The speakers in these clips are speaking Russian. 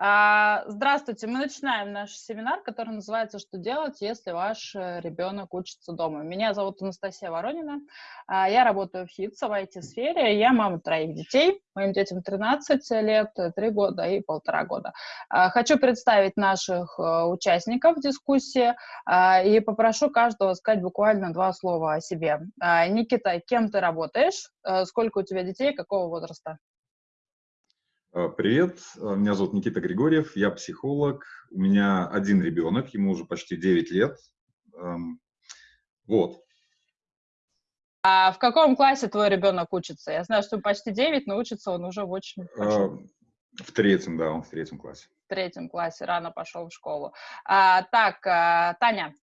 А, Здравствуйте, мы начинаем наш семинар, который называется «Что делать, если ваш э, ребенок учится дома?». Меня зовут Анастасия Воронина, а, я работаю в ХИТС в IT-сфере, я мама троих детей, моим детям 13 лет, 3 года и полтора года. А, хочу представить наших э, участников дискуссии и попрошу каждого сказать буквально два слова о себе. Никита, кем ты работаешь, э, сколько у тебя детей, какого возраста? А, привет, а, меня зовут Никита Григорьев, я психолог, у меня один ребенок, ему уже почти 9 лет. Вот. А в каком классе твой ребенок учится? Я знаю, что почти 9, но учится он уже в очень большом. В третьем, да, он в третьем классе. В третьем классе, рано пошел в школу. А, так, а, Таня.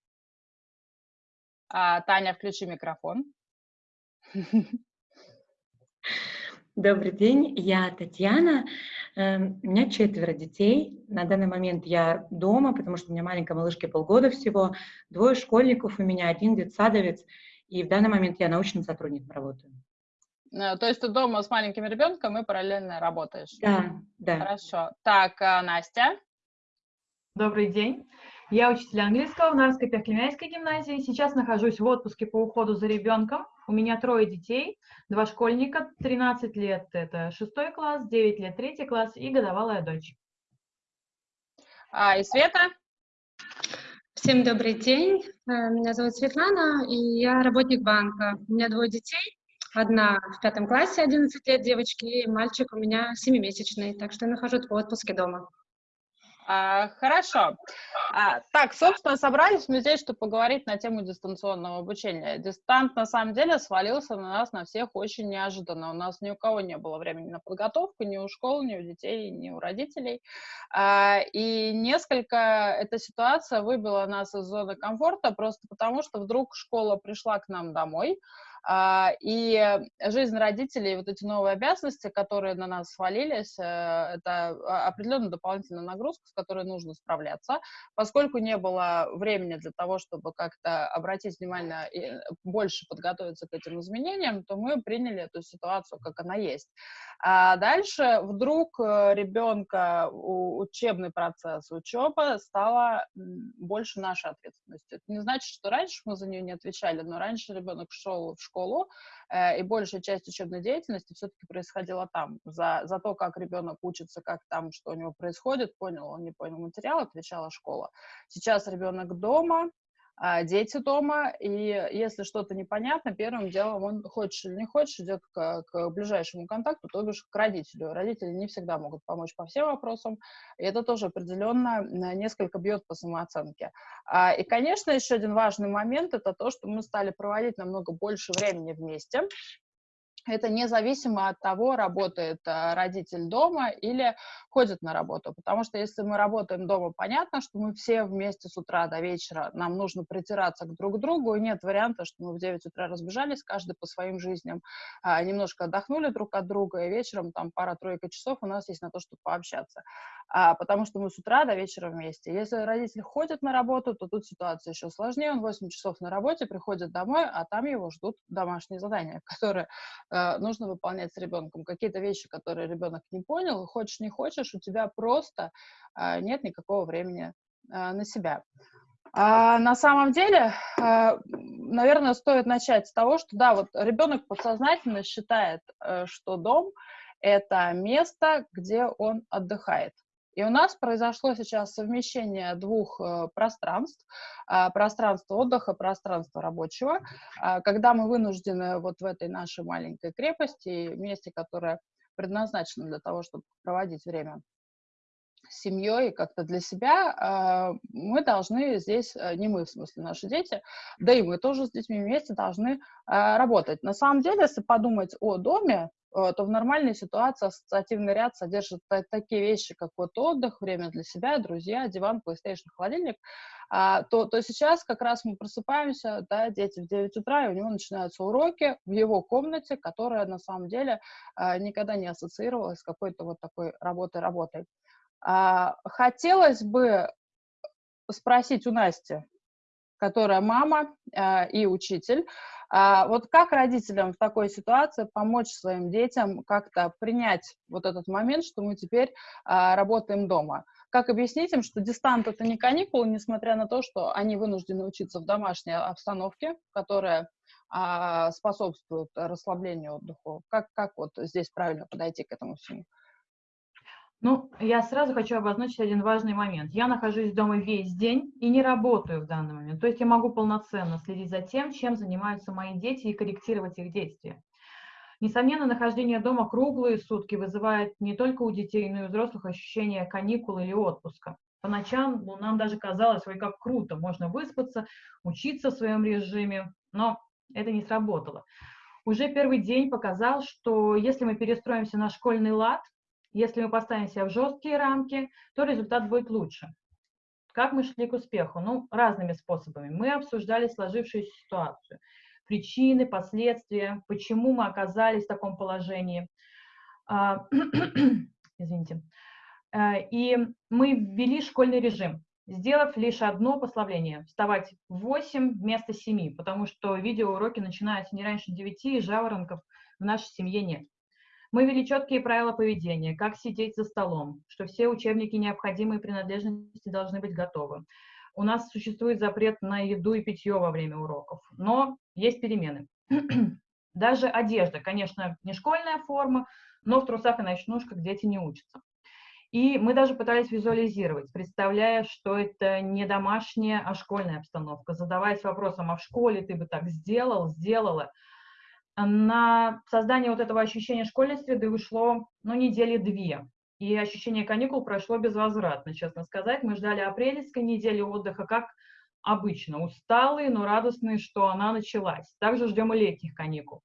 А, Таня, включи микрофон. Добрый день, я Татьяна. Эм, у меня четверо детей. На данный момент я дома, потому что у меня маленькая малышке полгода всего. Двое школьников у меня, один детсадовец. И в данный момент я научным сотрудником работаю. Э, то есть ты дома с маленьким ребенком и параллельно работаешь? Да, да. Хорошо. Так, а, Настя. Добрый день. Я учитель английского в Нарской Перклемяйской гимназии. Сейчас нахожусь в отпуске по уходу за ребенком. У меня трое детей, два школьника, 13 лет – это шестой класс, 9 лет – третий класс и годовалая дочь. А, и Света? Всем добрый день. Э, меня зовут Светлана, и я работник банка. У меня двое детей. Одна в пятом классе, 11 лет девочки, и мальчик у меня семимесячный, так что я нахожусь в отпуске дома. А, хорошо. А, так, собственно, собрались мы здесь, чтобы поговорить на тему дистанционного обучения. Дистант, на самом деле, свалился на нас, на всех очень неожиданно. У нас ни у кого не было времени на подготовку, ни у школ, ни у детей, ни у родителей. А, и несколько эта ситуация выбила нас из зоны комфорта просто потому, что вдруг школа пришла к нам домой, и жизнь родителей, вот эти новые обязанности, которые на нас свалились, э, это определенная дополнительная нагрузка, с которой нужно справляться. Поскольку не было времени для того, чтобы как-то обратить внимание и больше подготовиться к этим изменениям, то мы приняли эту ситуацию, как она есть. А дальше вдруг э, ребенка учебный процесс, учеба стала больше нашей ответственностью. Это не значит, что раньше мы за нее не отвечали, но раньше ребенок шел в школу, э, и большая часть учебной деятельности все-таки происходила там. За, за то, как ребенок учится, как там, что у него происходит, понял он, не понял материал, отвечала школа. Сейчас ребенок дома, дети дома, и если что-то непонятно, первым делом он, хочешь или не хочешь, идет к, к ближайшему контакту, то бишь к родителю. Родители не всегда могут помочь по всем вопросам, и это тоже определенно несколько бьет по самооценке. А, и, конечно, еще один важный момент – это то, что мы стали проводить намного больше времени вместе, это независимо от того, работает э, родитель дома или ходит на работу. Потому что если мы работаем дома, понятно, что мы все вместе с утра до вечера, нам нужно притираться к друг другу, и нет варианта, что мы в 9 утра разбежались, каждый по своим жизням, а, немножко отдохнули друг от друга, и вечером там пара-тройка часов у нас есть на то, чтобы пообщаться. А, потому что мы с утра до вечера вместе. Если родитель ходит на работу, то тут ситуация еще сложнее, он 8 часов на работе, приходит домой, а там его ждут домашние задания, которые нужно выполнять с ребенком. Какие-то вещи, которые ребенок не понял, хочешь не хочешь, у тебя просто э, нет никакого времени э, на себя. А на самом деле, э, наверное, стоит начать с того, что да, вот ребенок подсознательно считает, э, что дом это место, где он отдыхает. И у нас произошло сейчас совмещение двух э, пространств, э, пространства отдыха, пространства рабочего, э, когда мы вынуждены вот в этой нашей маленькой крепости, месте, которое предназначено для того, чтобы проводить время с семьей, как-то для себя, э, мы должны здесь, э, не мы, в смысле наши дети, да и мы тоже с детьми вместе должны работать. На самом деле, если подумать о доме, то в нормальной ситуации ассоциативный ряд содержит такие вещи, как вот отдых, время для себя, друзья, диван, PlayStation, холодильник, а, то, то сейчас как раз мы просыпаемся, да, дети в 9 утра, и у него начинаются уроки в его комнате, которая на самом деле а, никогда не ассоциировалась с какой-то вот такой работой-работой. А, хотелось бы спросить у Насти, которая мама э, и учитель. А вот как родителям в такой ситуации помочь своим детям как-то принять вот этот момент, что мы теперь а, работаем дома? Как объяснить им, что дистант — это не каникулы, несмотря на то, что они вынуждены учиться в домашней обстановке, которая а, способствует расслаблению отдыху? Как, как вот здесь правильно подойти к этому всему? Ну, я сразу хочу обозначить один важный момент. Я нахожусь дома весь день и не работаю в данный момент. То есть я могу полноценно следить за тем, чем занимаются мои дети и корректировать их действия. Несомненно, нахождение дома круглые сутки вызывает не только у детей, но и у взрослых ощущение каникул или отпуска. По ночам ну, нам даже казалось, ой, как круто, можно выспаться, учиться в своем режиме, но это не сработало. Уже первый день показал, что если мы перестроимся на школьный лад, если мы поставим себя в жесткие рамки, то результат будет лучше. Как мы шли к успеху? Ну, разными способами. Мы обсуждали сложившуюся ситуацию, причины, последствия, почему мы оказались в таком положении. А, извините. А, и мы ввели школьный режим, сделав лишь одно послабление – вставать в 8 вместо 7, потому что видеоуроки начинаются не раньше 9, и жаворонков в нашей семье нет. Мы ввели четкие правила поведения, как сидеть за столом, что все учебники необходимые принадлежности должны быть готовы. У нас существует запрет на еду и питье во время уроков, но есть перемены. Даже одежда, конечно, не школьная форма, но в трусах и ночнушках дети не учатся. И мы даже пытались визуализировать, представляя, что это не домашняя, а школьная обстановка, задаваясь вопросом, а в школе ты бы так сделал, сделала, на создание вот этого ощущения школьной среды ушло, ну, недели две. И ощущение каникул прошло безвозвратно, честно сказать. Мы ждали апрельской недели отдыха, как обычно. Усталые, но радостные, что она началась. Также ждем и летних каникул.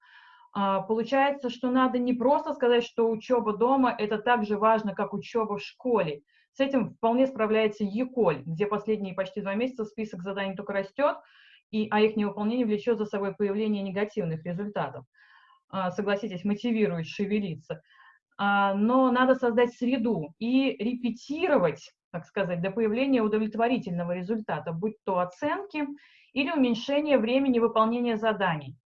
А, получается, что надо не просто сказать, что учеба дома – это так же важно, как учеба в школе. С этим вполне справляется ЕКОЛь, где последние почти два месяца список заданий только растет, и, а их невыполнение влечет за собой появление негативных результатов. А, согласитесь, мотивирует шевелиться. А, но надо создать среду и репетировать, так сказать, до появления удовлетворительного результата, будь то оценки или уменьшение времени выполнения заданий.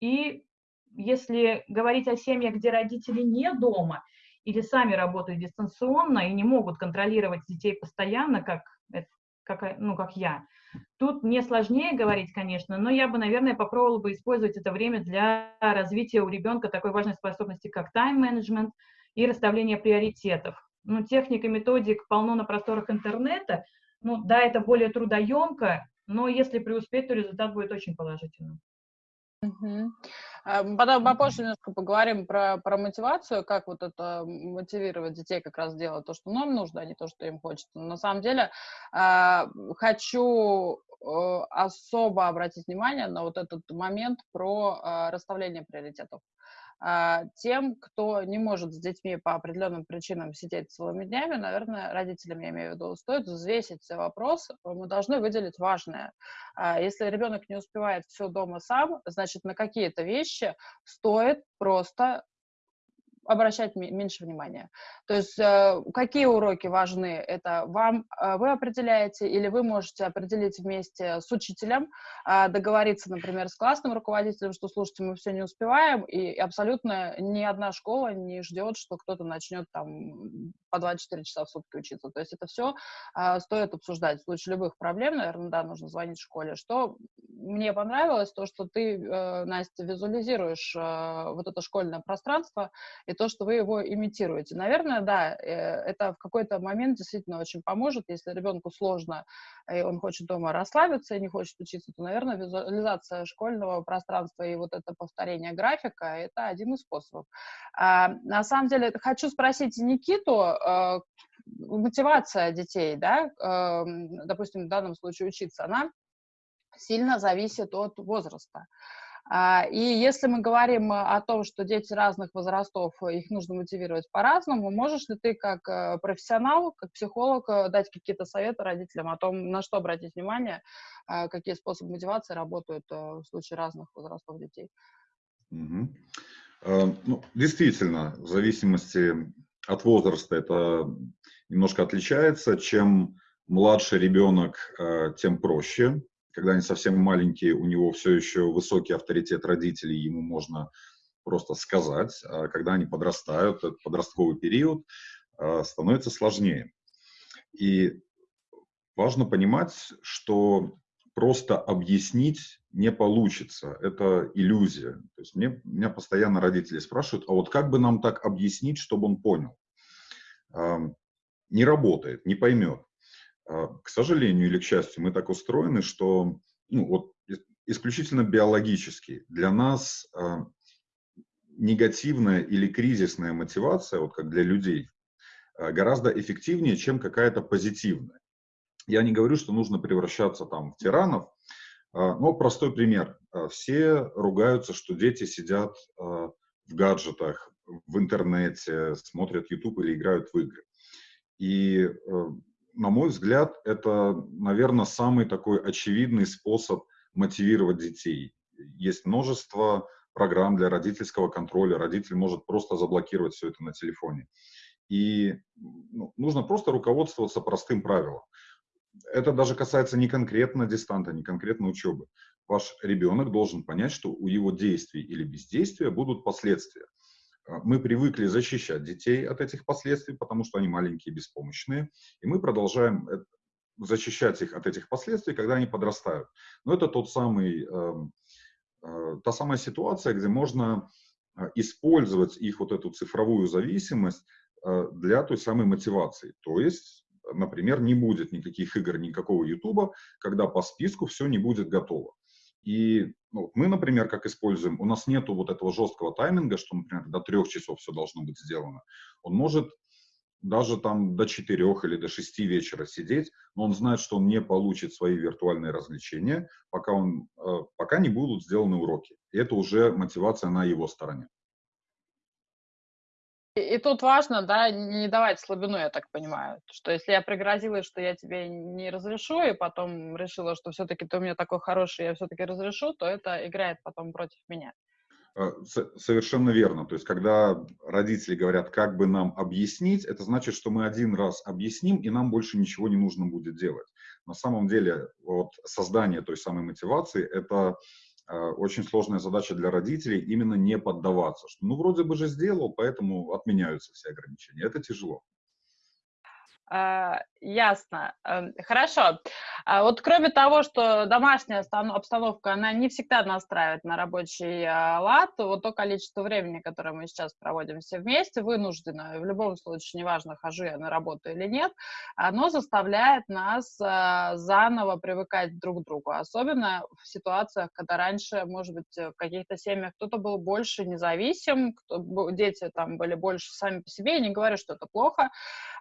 И если говорить о семьях, где родители не дома или сами работают дистанционно и не могут контролировать детей постоянно, как, как, ну, как я, Тут мне сложнее говорить, конечно, но я бы, наверное, попробовала бы использовать это время для развития у ребенка такой важной способности, как тайм-менеджмент и расставление приоритетов. Ну, техник и методик полно на просторах интернета. Ну, да, это более трудоемко, но если преуспеть, то результат будет очень положительным. Угу. Потом попозже немножко поговорим про, про мотивацию, как вот это мотивировать детей как раз делать то, что нам нужно, а не то, что им хочется. Но на самом деле а, хочу э, особо обратить внимание на вот этот момент про а, расставление приоритетов. А, тем, кто не может с детьми по определенным причинам сидеть целыми днями, наверное, родителям, я имею в виду, стоит взвесить все вопросы. Мы должны выделить важное. А, если ребенок не успевает все дома сам, значит, на какие-то вещи стоит просто обращать меньше внимания. То есть э, какие уроки важны, это вам э, вы определяете или вы можете определить вместе с учителем, э, договориться, например, с классным руководителем, что, слушайте, мы все не успеваем, и абсолютно ни одна школа не ждет, что кто-то начнет там по 24 часа в сутки учиться. То есть это все стоит обсуждать. В случае любых проблем, наверное, да, нужно звонить в школе. Что мне понравилось, то, что ты, Настя, визуализируешь вот это школьное пространство и то, что вы его имитируете. Наверное, да, э, это в какой-то момент действительно очень поможет. Если ребенку сложно, и он хочет дома расслабиться и не хочет учиться, то, наверное, визуализация школьного пространства и вот это повторение графика — это один из способов. А, на самом деле, хочу спросить Никиту, э, мотивация детей, да, эм, допустим, в данном случае учиться, она сильно зависит от возраста. А, и если мы говорим э, о том, что дети разных возрастов, э, их нужно мотивировать по-разному, можешь ли ты как э, профессионал, как психолог дать какие-то советы родителям о том, на что обратить внимание, какие способы мотивации работают в случае разных возрастов детей? Угу. Ну, действительно, в зависимости от возраста это немножко отличается. Чем младше ребенок, тем проще когда они совсем маленькие, у него все еще высокий авторитет родителей, ему можно просто сказать. А когда они подрастают, этот подростковый период а, становится сложнее. И важно понимать, что просто объяснить не получится. Это иллюзия. То есть мне, меня постоянно родители спрашивают, а вот как бы нам так объяснить, чтобы он понял? Не работает, не поймет. А, к сожалению или к счастью, мы так устроены, что ну, вот, исключительно биологически для нас а, негативная или кризисная мотивация, вот как для людей, а, гораздо эффективнее, чем какая-то позитивная. Я не говорю, что нужно превращаться там в тиранов, но простой пример. Все ругаются, что дети сидят в гаджетах, в интернете, смотрят YouTube или играют в игры. И э, на мой взгляд, это, наверное, самый такой очевидный способ мотивировать детей. Есть множество программ для родительского контроля. Родитель может просто заблокировать все это на телефоне. И ну, нужно просто руководствоваться простым правилом. Это даже касается не конкретно дистанта, не конкретно учебы. Ваш ребенок должен понять, что у его действий или бездействия будут последствия. А, мы привыкли защищать детей от этих последствий, потому что они маленькие беспомощные, и мы продолжаем защищать их от этих последствий, когда они подрастают. Но это тот самый, эм, э, та самая ситуация, где можно э, использовать их вот эту цифровую зависимость э, для той самой мотивации. То есть, например, не будет никаких игр, никакого Ютуба, когда по списку все не будет готово. И ну, мы, например, как используем, у нас нету вот этого жесткого тайминга, что, например, до трех часов все должно быть сделано. Он может даже там до четырех или до шести вечера сидеть, но он знает, что он не получит свои виртуальные развлечения, пока, он, э, пока не будут сделаны уроки. И это уже мотивация на его стороне. И, тут важно, да, не давать слабину, я так понимаю, что если я пригрозила, что я тебе не разрешу, и потом решила, что все-таки ты у меня такой хороший, я все-таки разрешу, то это играет потом против меня. Э, совершенно верно. То есть, когда родители говорят, как бы нам объяснить, это значит, что мы один раз объясним, и нам больше ничего не нужно будет делать. На самом деле, вот создание той самой мотивации – это очень сложная задача для родителей именно не поддаваться. Что, ну, вроде бы же сделал, поэтому отменяются все ограничения. Это тяжело. А, ясно. Эм, хорошо. А вот кроме того, что домашняя обстановка, она не всегда настраивает на рабочий а, лад, вот то количество времени, которое мы сейчас проводим все вместе, вынуждено, в любом случае, неважно, хожу я на работу или нет, оно заставляет нас заново привыкать друг к другу, особенно в ситуациях, когда раньше, может быть, в каких-то семьях кто-то был больше независим, кто, дети там были больше сами по себе, я не говорю, что это плохо,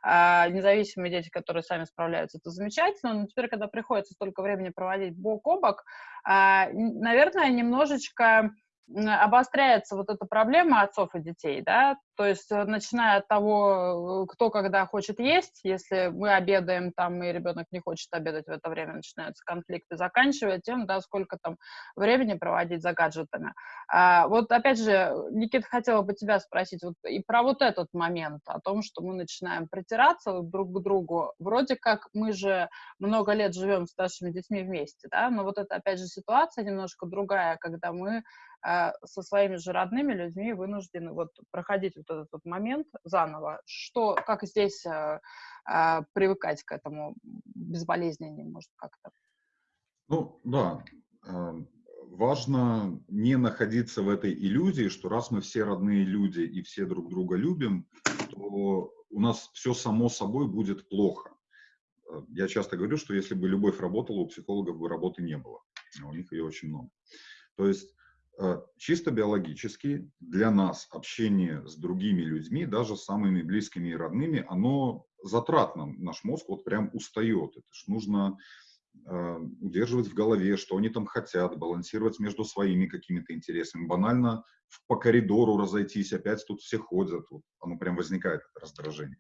независимо независимые дети, которые сами справляются, это замечательно, но теперь, когда приходится столько времени проводить бок о бок, а, наверное, немножечко обостряется вот эта проблема отцов и детей, да, то есть э, начиная от того, э, кто когда хочет есть, если мы обедаем там, и ребенок не хочет обедать в это время, начинаются конфликты, заканчивая тем, да, сколько там времени проводить за гаджетами. А, вот опять же, Никита, хотела бы тебя спросить вот и про вот этот момент, о том, что мы начинаем притираться друг к другу. Вроде как мы же много лет живем с нашими детьми вместе, да, но вот это опять же ситуация немножко другая, когда мы со своими же родными людьми вынуждены вот проходить вот этот вот момент заново. Что, как здесь а, а, привыкать к этому безболезненнее, может, как-то? Ну, да. Важно не находиться в этой иллюзии, что раз мы все родные люди и все друг друга любим, то у нас все само собой будет плохо. Я часто говорю, что если бы любовь работала, у психологов бы работы не было. У них ее очень много. То есть Э, чисто биологически для нас общение с другими людьми, даже самыми близкими и родными, оно затратно. Наш мозг вот прям устает. Это ж нужно э, удерживать в голове, что они там хотят, балансировать между своими какими-то интересами. Банально по коридору разойтись, опять тут все ходят. Вот оно прям возникает, раздражение.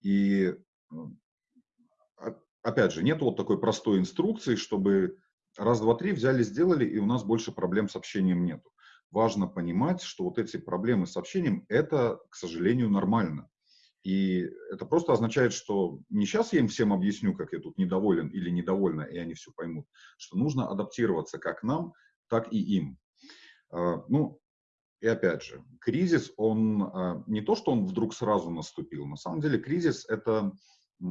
И э, опять же, нет вот такой простой инструкции, чтобы раз, два, три взяли, сделали, и у нас больше проблем с общением нету. Важно понимать, что вот эти проблемы с общением, это, к сожалению, нормально. И это просто означает, что не сейчас я им всем объясню, как я тут недоволен или недовольна, и они все поймут, что нужно адаптироваться как нам, так и им. А, ну, и опять же, кризис, он а, не то, что он вдруг сразу наступил. На самом деле кризис – это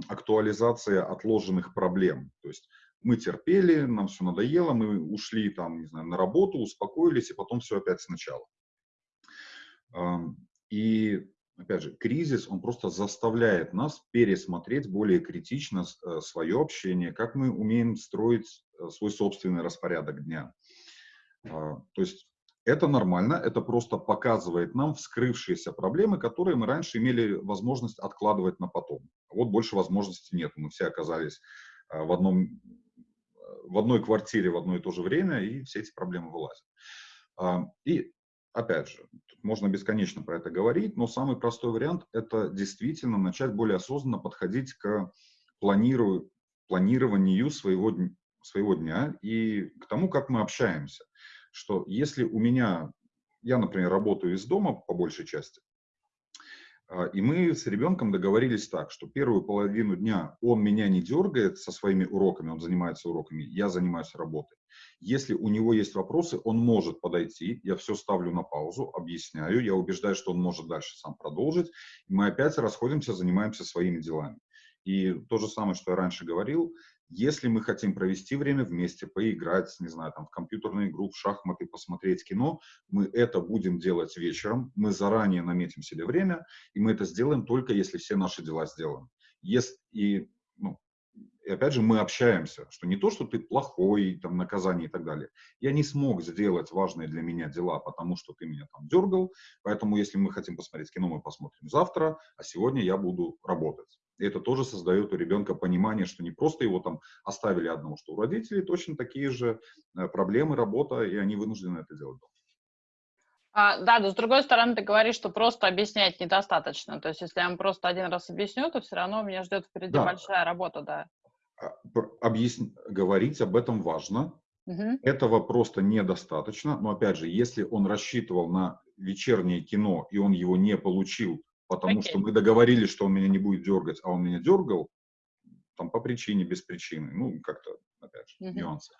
актуализация отложенных проблем. То есть мы терпели, нам все надоело, мы ушли там, не знаю, на работу, успокоились, и потом все опять сначала. И опять же, кризис, он просто заставляет нас пересмотреть более критично э, свое общение, как мы умеем строить э, свой собственный распорядок дня. А, то есть это нормально, это просто показывает нам вскрывшиеся проблемы, которые мы раньше имели возможность откладывать на потом. Вот больше возможностей нет, мы все оказались э, в, одном, в одной квартире в одно и то же время, и все эти проблемы вылазят. А, и опять же, можно бесконечно про это говорить, но самый простой вариант – это действительно начать более осознанно подходить к планирую, планированию своего, своего дня и к тому, как мы общаемся. Что если у меня, я, например, работаю из дома по большей части, и мы с ребенком договорились так, что первую половину дня он меня не дергает со своими уроками, он занимается уроками, я занимаюсь работой. Если у него есть вопросы, он может подойти, я все ставлю на паузу, объясняю, я убеждаю, что он может дальше сам продолжить, и мы опять расходимся, занимаемся своими делами. И то же самое, что я раньше говорил, если мы хотим провести время вместе, поиграть, не знаю, там, в компьютерную игру, в шахматы, посмотреть кино, мы это будем делать вечером, мы заранее наметим себе время, и мы это сделаем только если все наши дела сделаны. Если, и, ну, и опять же, мы общаемся, что не то, что ты плохой, там, наказание и так далее. Я не смог сделать важные для меня дела, потому что ты меня там дергал, поэтому если мы хотим посмотреть кино, мы посмотрим завтра, а сегодня я буду работать. И это тоже создает у ребенка понимание, что не просто его там оставили одного, что у родителей точно такие же э, проблемы, работа, и они вынуждены это делать дома. А, да, но с другой стороны, ты говоришь, что просто объяснять недостаточно. То есть, если я вам просто один раз объясню, то все равно меня ждет впереди да. большая работа, да. А, объясн... Говорить об этом важно. Угу. Этого просто недостаточно. Но опять же, если он рассчитывал на вечернее кино, и он его не получил, потому okay. что мы договорились, что он меня не будет дергать, а он меня дергал, там по причине, без причины, ну, как-то, опять же, uh-huh. нюансы,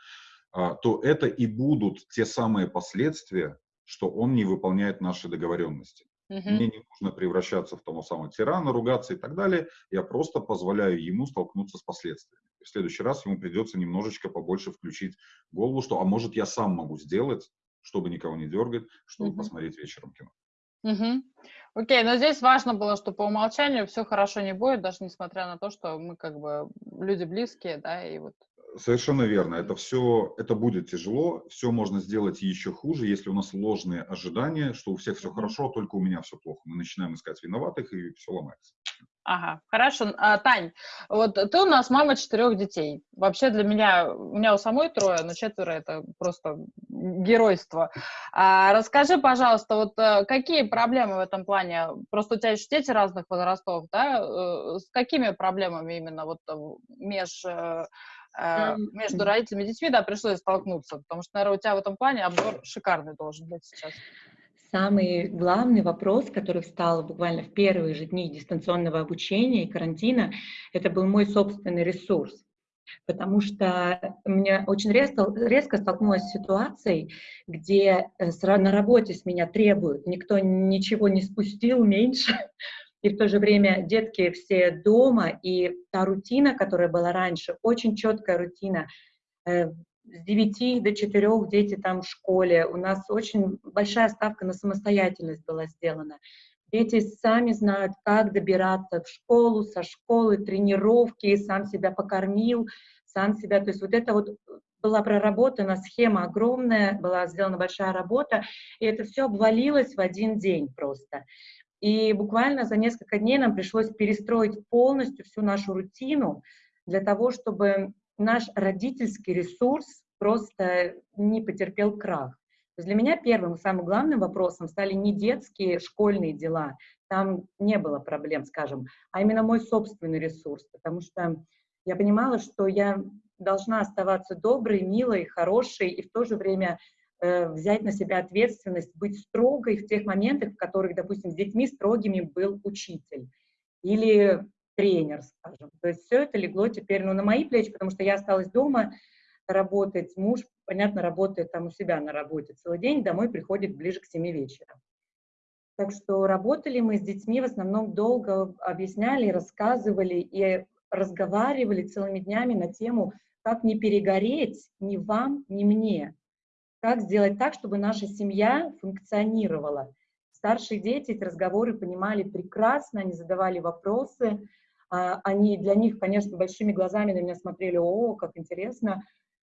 а, то это и будут те самые последствия, что он не выполняет наши договоренности. Uh-huh. Мне не нужно превращаться в того самого тирана, ругаться и так далее. Я просто позволяю ему столкнуться с последствиями. В следующий раз ему придется немножечко побольше включить голову, что, а может, я сам могу сделать, чтобы никого не дергать, чтобы uh-huh. посмотреть вечером кино. Угу. Окей, но здесь важно было, что по умолчанию все хорошо не будет, даже несмотря на то, что мы как бы люди близкие, да, и вот Совершенно верно. Это все, это будет тяжело, все можно сделать еще хуже, если у нас ложные ожидания, что у всех все хорошо, только у меня все плохо. Мы начинаем искать виноватых, и все ломается. Ага, хорошо. А, Тань, вот ты у нас мама четырех детей. Вообще для меня, у меня у самой трое, но четверо это просто геройство. А, расскажи, пожалуйста, вот э, какие проблемы в этом плане? Просто у тебя еще дети разных возрастов, да? Э, с какими проблемами именно вот э, меж между родителями и детьми, да, пришлось столкнуться, потому что, наверное, у тебя в этом плане обзор шикарный должен быть сейчас. Самый главный вопрос, который встал буквально в первые же дни дистанционного обучения и карантина, это был мой собственный ресурс. Потому что мне очень резко, резко столкнулась с ситуацией, где э, на работе с меня требуют, никто ничего не спустил меньше, и в то же время детки все дома, и та рутина, которая была раньше, очень четкая рутина, э, с 9 до 4 дети там в школе. У нас очень большая ставка на самостоятельность была сделана. Дети сами знают, как добираться в школу, со школы, тренировки, сам себя покормил, сам себя. То есть вот это вот была проработана схема огромная, была сделана большая работа, и это все обвалилось в один день просто. И буквально за несколько дней нам пришлось перестроить полностью всю нашу рутину для того, чтобы наш родительский ресурс просто не потерпел крах. То есть для меня первым и самым главным вопросом стали не детские школьные дела, там не было проблем, скажем, а именно мой собственный ресурс, потому что я понимала, что я должна оставаться доброй, милой, хорошей и в то же время э, взять на себя ответственность, быть строгой в тех моментах, в которых, допустим, с детьми строгими был учитель. или тренер, скажем. То есть все это легло теперь ну, на мои плечи, потому что я осталась дома работать, муж, понятно, работает там у себя на работе целый день, домой приходит ближе к 7 вечера. Так что работали мы с детьми в основном долго, объясняли, рассказывали и разговаривали целыми днями на тему, как не перегореть ни вам, ни мне. Как сделать так, чтобы наша семья функционировала. Старшие дети эти разговоры понимали прекрасно, они задавали вопросы, они для них, конечно, большими глазами на меня смотрели, о, как интересно,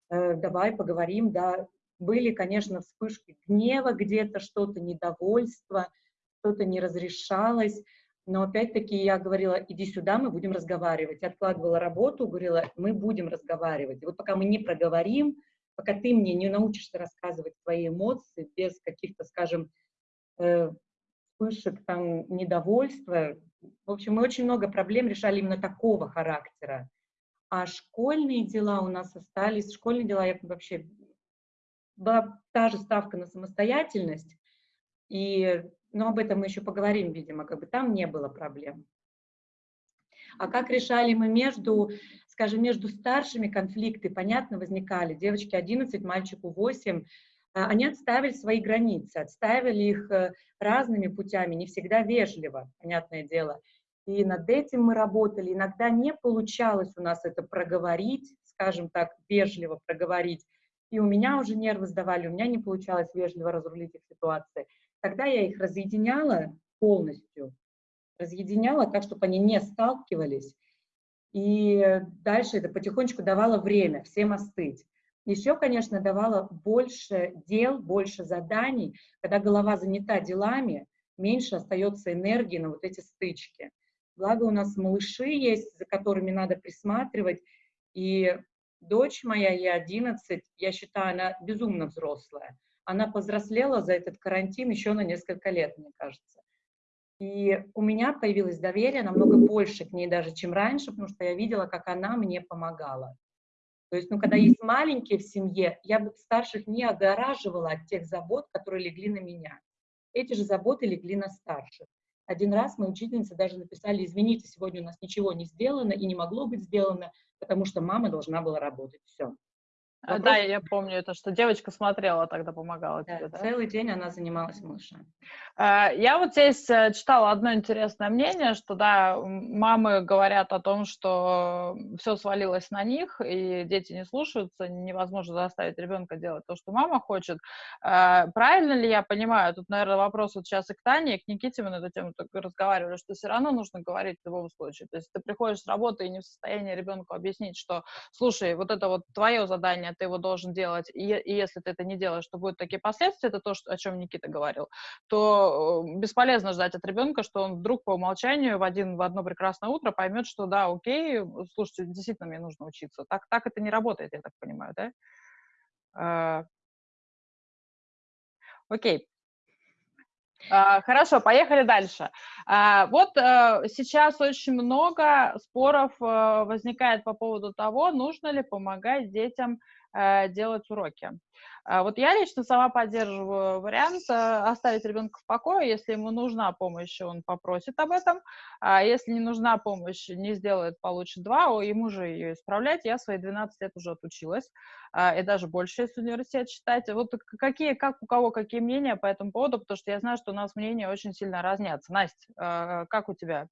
э, давай поговорим, да. Были, конечно, вспышки гнева где-то, что-то недовольство, что-то не разрешалось, но опять-таки я говорила, иди сюда, мы будем разговаривать. Я откладывала работу, говорила, мы будем разговаривать. Вот пока мы не проговорим, пока ты мне не научишься рассказывать свои эмоции без каких-то, скажем, э, вспышек там недовольства. В общем, мы очень много проблем решали именно такого характера. А школьные дела у нас остались, школьные дела я вообще была та же ставка на самостоятельность, и, но об этом мы еще поговорим, видимо, как бы там не было проблем. А как решали мы между, скажем, между старшими конфликты, понятно, возникали. Девочки 11, мальчику 8, а, они отставили свои границы, отставили их э, разными путями, не всегда вежливо, понятное дело. И над этим мы работали. Иногда не получалось у нас это проговорить, скажем так, вежливо проговорить. И у меня уже нервы сдавали, у меня не получалось вежливо разрулить их ситуации. Тогда я их разъединяла полностью, разъединяла так, чтобы они не сталкивались. И дальше это потихонечку давало время всем остыть. Еще, конечно, давала больше дел, больше заданий. Когда голова занята делами, меньше остается энергии на вот эти стычки. Благо у нас малыши есть, за которыми надо присматривать. И дочь моя, ей 11, я считаю, она безумно взрослая. Она повзрослела за этот карантин еще на несколько лет, мне кажется. И у меня появилось доверие намного больше к ней даже, чем раньше, потому что я видела, как она мне помогала. То есть, ну, когда есть маленькие в семье, я бы старших не огораживала от тех забот, которые легли на меня. Эти же заботы легли на старших. Один раз мы учительницы даже написали, извините, сегодня у нас ничего не сделано и не могло быть сделано, потому что мама должна была работать. Все. Вопрос... Да, я помню это, что девочка смотрела тогда, помогала да, тебе, да? Целый день она занималась малышами. А, я вот здесь э, читала одно интересное мнение, что, да, мамы говорят о том, что все свалилось на них, и дети не слушаются, невозможно заставить ребенка делать то, что мама хочет. А, правильно ли я понимаю? Тут, наверное, вопрос вот сейчас и к Тане, и к Никите мы на эту тему разговаривали, что все равно нужно говорить в любом случае. То есть ты приходишь с работы и не в состоянии ребенку объяснить, что, слушай, вот это вот твое задание, ты его должен делать, и, если ты это не делаешь, то будут такие последствия, это то, о чем Никита говорил, то э, бесполезно ждать от ребенка, что он вдруг по умолчанию в, один, в одно прекрасное утро поймет, что да, окей, слушайте, действительно мне нужно учиться. Так, так это не работает, я так понимаю, да? А, окей. Uh, хорошо, поехали дальше. Uh, вот uh, сейчас очень много споров возникает по поводу того, нужно ли помогать детям Э, делать уроки. А вот я лично сама поддерживаю вариант э, оставить ребенка в покое. Если ему нужна помощь, он попросит об этом. А если не нужна помощь, не сделает, получит два, ему же ее исправлять. Я свои 12 лет уже отучилась, а, и даже больше, если университет считать. Вот какие, как у кого какие мнения по этому поводу, потому что я знаю, что у нас мнения очень сильно разнятся. Настя, э, как у тебя?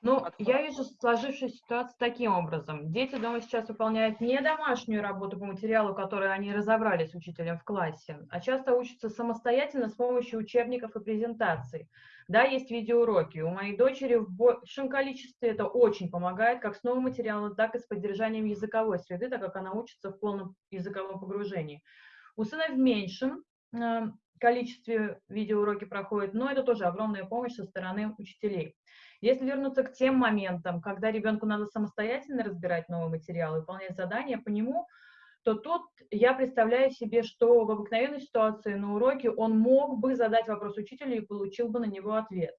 Ну, я вижу сложившуюся ситуацию таким образом. Дети дома сейчас выполняют не домашнюю работу по материалу, который они разобрали с учителем в классе, а часто учатся самостоятельно с помощью учебников и презентаций. Да, есть видеоуроки. У моей дочери в большем количестве это очень помогает, как с новым материалом, так и с поддержанием языковой среды, так как она учится в полном языковом погружении. У сына в меньшем э, количестве видеоуроки проходят, но это тоже огромная помощь со стороны учителей. Если вернуться к тем моментам, когда ребенку надо самостоятельно разбирать новый материал выполнять задания по нему, то тут я представляю себе, что в обыкновенной ситуации на уроке он мог бы задать вопрос учителю и получил бы на него ответ.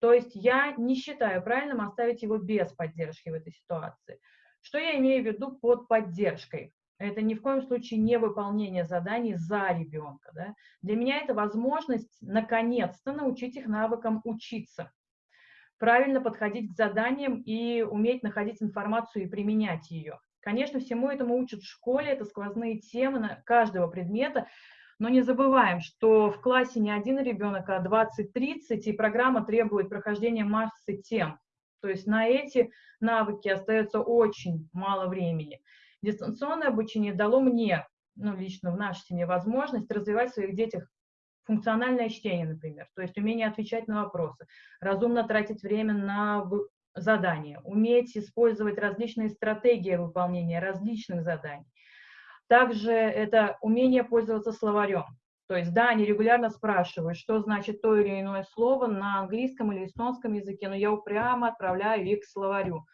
То есть я не считаю правильным оставить его без поддержки в этой ситуации. Что я имею в виду под поддержкой? Это ни в коем случае не выполнение заданий за ребенка. Да? Для меня это возможность наконец-то научить их навыкам учиться. Правильно подходить к заданиям и уметь находить информацию и применять ее. Конечно, всему этому учат в школе, это сквозные темы каждого предмета, но не забываем, что в классе не один ребенок, а 20-30, и программа требует прохождения массы тем. То есть на эти навыки остается очень мало времени. Дистанционное обучение дало мне, ну, лично в нашей семье, возможность развивать в своих детях функциональное чтение, например, то есть умение отвечать на вопросы, разумно тратить время на задания, уметь использовать различные стратегии выполнения различных заданий. Также это умение пользоваться словарем. То есть, да, они регулярно спрашивают, что значит то или иное слово на английском или эстонском языке, но я упрямо отправляю их к словарю.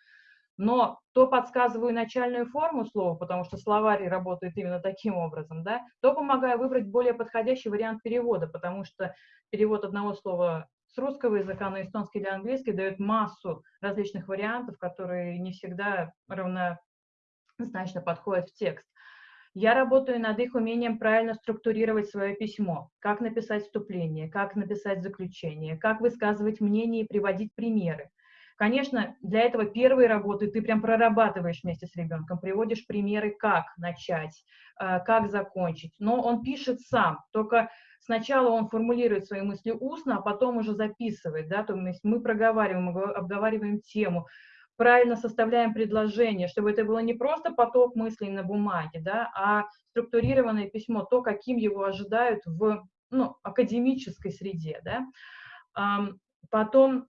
Но то подсказываю начальную форму слова, потому что словарь работает именно таким образом, да, то помогаю выбрать более подходящий вариант перевода, потому что перевод одного слова с русского языка на эстонский или английский дает массу различных вариантов, которые не всегда равнозначно подходят в текст. Я работаю над их умением правильно структурировать свое письмо, как написать вступление, как написать заключение, как высказывать мнение и приводить примеры. Конечно, для этого первые работы ты прям прорабатываешь вместе с ребенком, приводишь примеры, как начать, э, как закончить. Но он пишет сам, только сначала он формулирует свои мысли устно, а потом уже записывает, да, то есть мы проговариваем, обговариваем тему, правильно составляем предложение, чтобы это было не просто поток мыслей на бумаге, да, а структурированное письмо, то, каким его ожидают в ну, академической среде. Да. Потом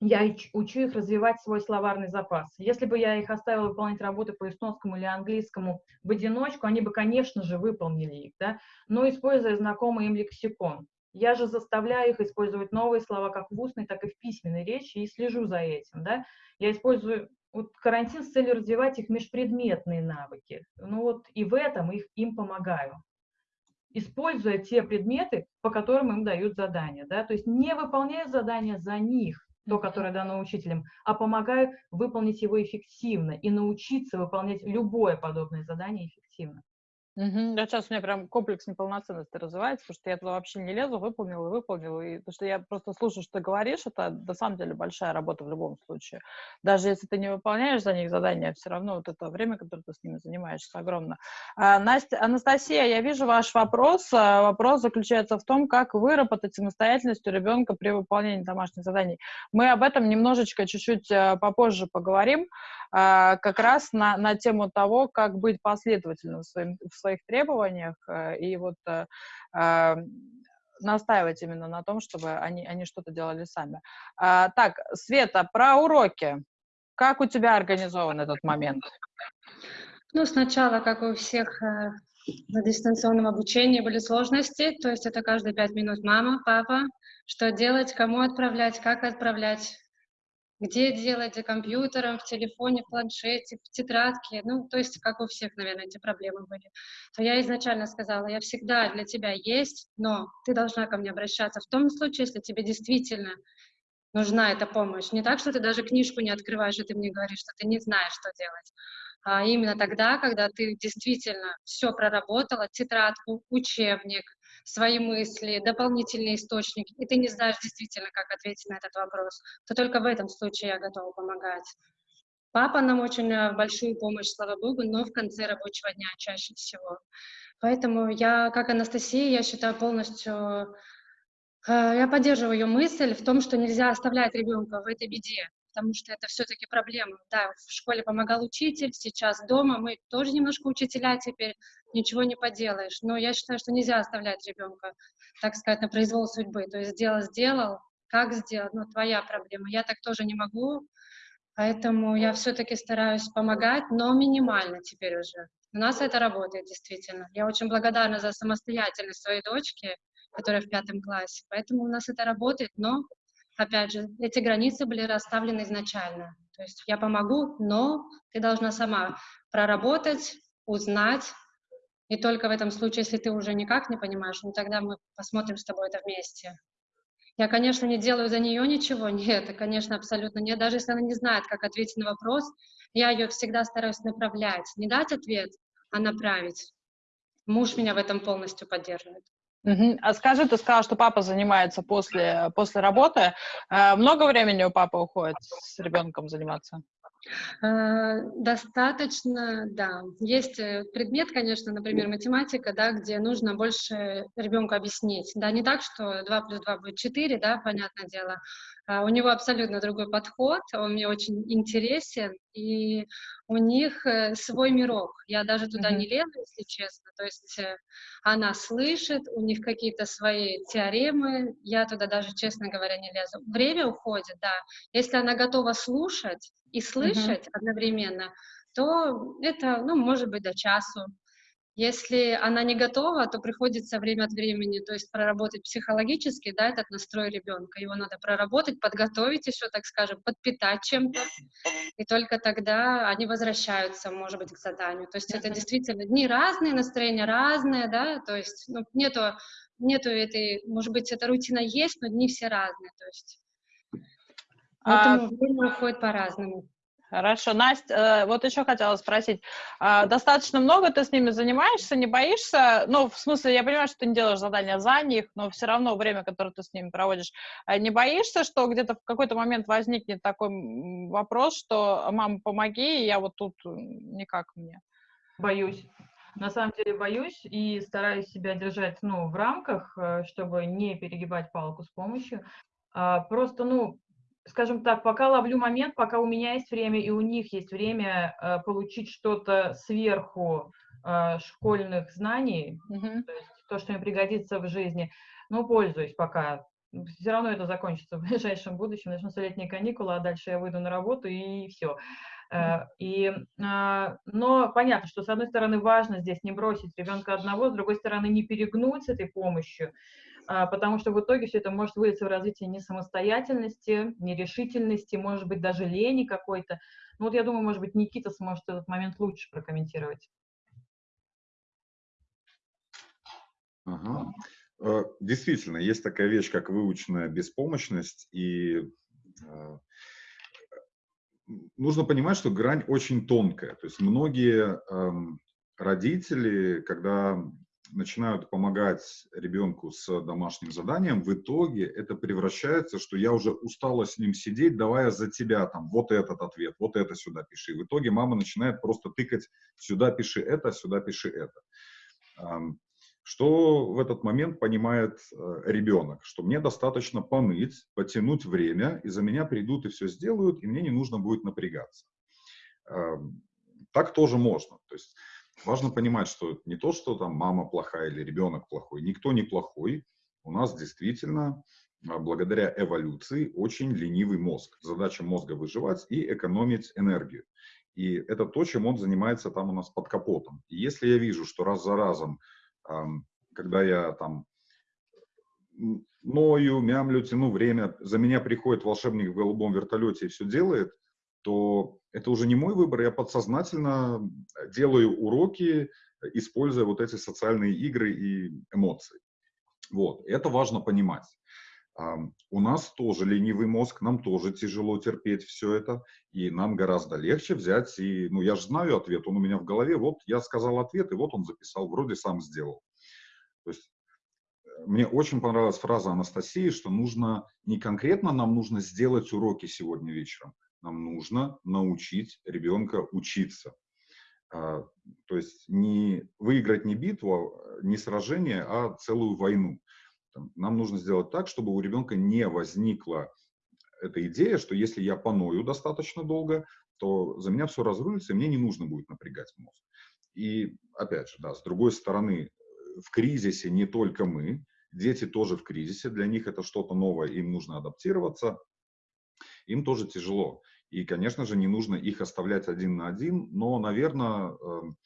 я учу их развивать свой словарный запас. Если бы я их оставила выполнять работы по эстонскому или английскому в одиночку, они бы, конечно же, выполнили их, да, но используя знакомый им лексикон. Я же заставляю их использовать новые слова как в устной, так и в письменной речи и слежу за этим. Да? Я использую вот карантин с целью развивать их межпредметные навыки. Ну вот и в этом их, им помогаю. Используя те предметы, по которым им дают задания. Да? То есть не выполняю задания за них, то, которое дано учителем, а помогаю выполнить его эффективно и научиться выполнять любое подобное задание эффективно. Мгм. Да, сейчас у меня прям комплекс неполноценности развивается, потому что я туда вообще не лезу, выполнила и выполнила. И потому что я просто слушаю, что ты говоришь, это на самом деле большая работа в любом случае. Даже если ты не выполняешь за них задания, все равно вот это время, которое ты с ними занимаешься, огромно. А, Настя, Анастасия, я вижу ваш вопрос. А, Вопрос заключается в том, как выработать самостоятельность у ребенка при выполнении домашних заданий. Мы об этом немножечко чуть-чуть а, попозже поговорим, а, как раз на, на тему того, как быть последовательным в, своим, в своих требованиях э, и вот э, а, настаивать именно на том, чтобы они, они что-то делали сами. А, так, Света, про уроки. Как у тебя организован этот момент? Ну, сначала, как у всех э, на дистанционном обучении были сложности, то есть это каждые пять минут мама, папа, что делать, кому отправлять, как отправлять где делать, за компьютером, в телефоне, в планшете, в тетрадке, ну, то есть, как у всех, наверное, эти проблемы были, то я изначально сказала, я всегда для тебя есть, но ты должна ко мне обращаться в том случае, если тебе действительно нужна эта помощь. Не так, что ты даже книжку не открываешь, и ты мне говоришь, что ты не знаешь, что делать, а именно тогда, когда ты действительно все проработала, тетрадку, учебник, свои мысли, дополнительные источники, и ты не знаешь действительно, как ответить на этот вопрос, то только в этом случае я готова помогать. Папа нам очень э, большую помощь, слава богу, но в конце рабочего дня чаще всего. Поэтому я, как Анастасия, я считаю полностью, э, я поддерживаю ее мысль в том, что нельзя оставлять ребенка в этой беде потому что это все-таки проблема. Да, в школе помогал учитель, сейчас дома мы тоже немножко учителя теперь, ничего не поделаешь. Но я считаю, что нельзя оставлять ребенка, так сказать, на произвол судьбы. То есть сделал, сделал, как сделать, ну, твоя проблема. Я так тоже не могу, поэтому я все-таки стараюсь помогать, но минимально теперь уже. У нас это работает действительно. Я очень благодарна за самостоятельность своей дочки, которая в пятом классе. Поэтому у нас это работает, но опять же, эти границы были расставлены изначально. То есть я помогу, но ты должна сама проработать, узнать, и только в этом случае, если ты уже никак не понимаешь, ну тогда мы посмотрим с тобой это вместе. Я, конечно, не делаю за нее ничего, нет, конечно, абсолютно нет. Даже если она не знает, как ответить на вопрос, я ее всегда стараюсь направлять. Не дать ответ, а направить. Муж меня в этом полностью поддерживает. Угу. А скажи, ты сказала, что папа занимается после, после работы. Э, много времени у папы уходит с ребенком заниматься? Э, достаточно, да. Есть э, предмет, конечно, например, математика, да, где нужно больше ребенку объяснить. Да, не так, что 2 плюс 2 будет 4, да, понятное дело. А у него абсолютно другой подход, он мне очень интересен, и у них э, свой мирок. Я даже туда mm-hmm. не лезу, если честно. То есть она слышит, у них какие-то свои теоремы, я туда даже, честно говоря, не лезу. Время уходит, да. Если она готова слушать, и слышать mm-hmm. одновременно, то это, ну, может быть, до часу. Если она не готова, то приходится время от времени, то есть проработать психологически, да, этот настрой ребенка. Его надо проработать, подготовить еще, так скажем, подпитать чем-то, и только тогда они возвращаются, может быть, к заданию. То есть это действительно дни разные, настроения разные, да, то есть ну, нету, нету этой, может быть, эта рутина есть, но дни все разные, то есть Поэтому а, время уходит по-разному. Хорошо. Настя, э, вот еще хотела спросить. А, достаточно много ты с ними занимаешься, не боишься? Ну, в смысле, я понимаю, что ты не делаешь задания за них, но все равно время, которое ты с ними проводишь, э, не боишься, что где-то в какой-то момент возникнет такой вопрос, что «мама, помоги, я вот тут никак мне». Боюсь. На самом деле боюсь и стараюсь себя держать ну, в рамках, э, чтобы не перегибать палку с помощью. А, просто, ну, скажем так, пока ловлю момент, пока у меня есть время и у них есть время э, получить что-то сверху э, школьных знаний, mm-hmm. то есть то, что им пригодится в жизни, ну, пользуюсь пока. Все равно это закончится в ближайшем будущем, начнутся летние каникулы, а дальше я выйду на работу и все. Э, и, а, но понятно, что с одной стороны важно здесь не бросить ребенка одного, с другой стороны не перегнуть с этой помощью, потому что в итоге все это может вылиться в развитие несамостоятельности, нерешительности, может быть, даже лени какой-то. Ну вот я думаю, может быть, Никита сможет этот момент лучше прокомментировать. Ага. Э, действительно, есть такая вещь, как выученная беспомощность, и э, нужно понимать, что грань очень тонкая. То есть многие эм, родители, когда начинают помогать ребенку с домашним заданием, в итоге это превращается, что я уже устала с ним сидеть, давая за тебя там вот этот ответ, вот это сюда пиши. В итоге мама начинает просто тыкать сюда пиши это, сюда пиши это. Что в этот момент понимает э, ребенок? Что мне достаточно поныть, потянуть время, и за меня придут и все сделают, и мне не нужно будет напрягаться. Так тоже можно. То есть важно понимать, что не то, что там мама плохая или ребенок плохой, никто не плохой. У нас действительно а, благодаря эволюции очень ленивый мозг. Задача мозга выживать и экономить энергию. И это то, чем он занимается там у нас под капотом. И если я вижу, что раз за разом, когда я там ною, мямлю, тяну время, за меня приходит волшебник в голубом вертолете и все делает, то это уже не мой выбор, я подсознательно делаю уроки, используя вот эти социальные игры и эмоции. Вот, это важно понимать. У нас тоже ленивый мозг, нам тоже тяжело терпеть все это, и нам гораздо легче взять и, ну, я же знаю ответ, он у меня в голове, вот я сказал ответ, и вот он записал, вроде сам сделал. То есть э, мне очень понравилась фраза Анастасии, что нужно, не конкретно нам нужно сделать уроки сегодня вечером, нам нужно научить ребенка учиться. А, то есть не выиграть не битву, а, не сражение, а целую войну. Нам нужно сделать так, чтобы у ребенка не возникла эта идея, что если я поною достаточно долго, то за меня все разрулится, и мне не нужно будет напрягать мозг. И опять же, да, с другой стороны, в кризисе не только мы, дети тоже в кризисе, для них это что-то новое, им нужно адаптироваться, им тоже тяжело. И, конечно же, не нужно их оставлять один на один, но, наверное, эм,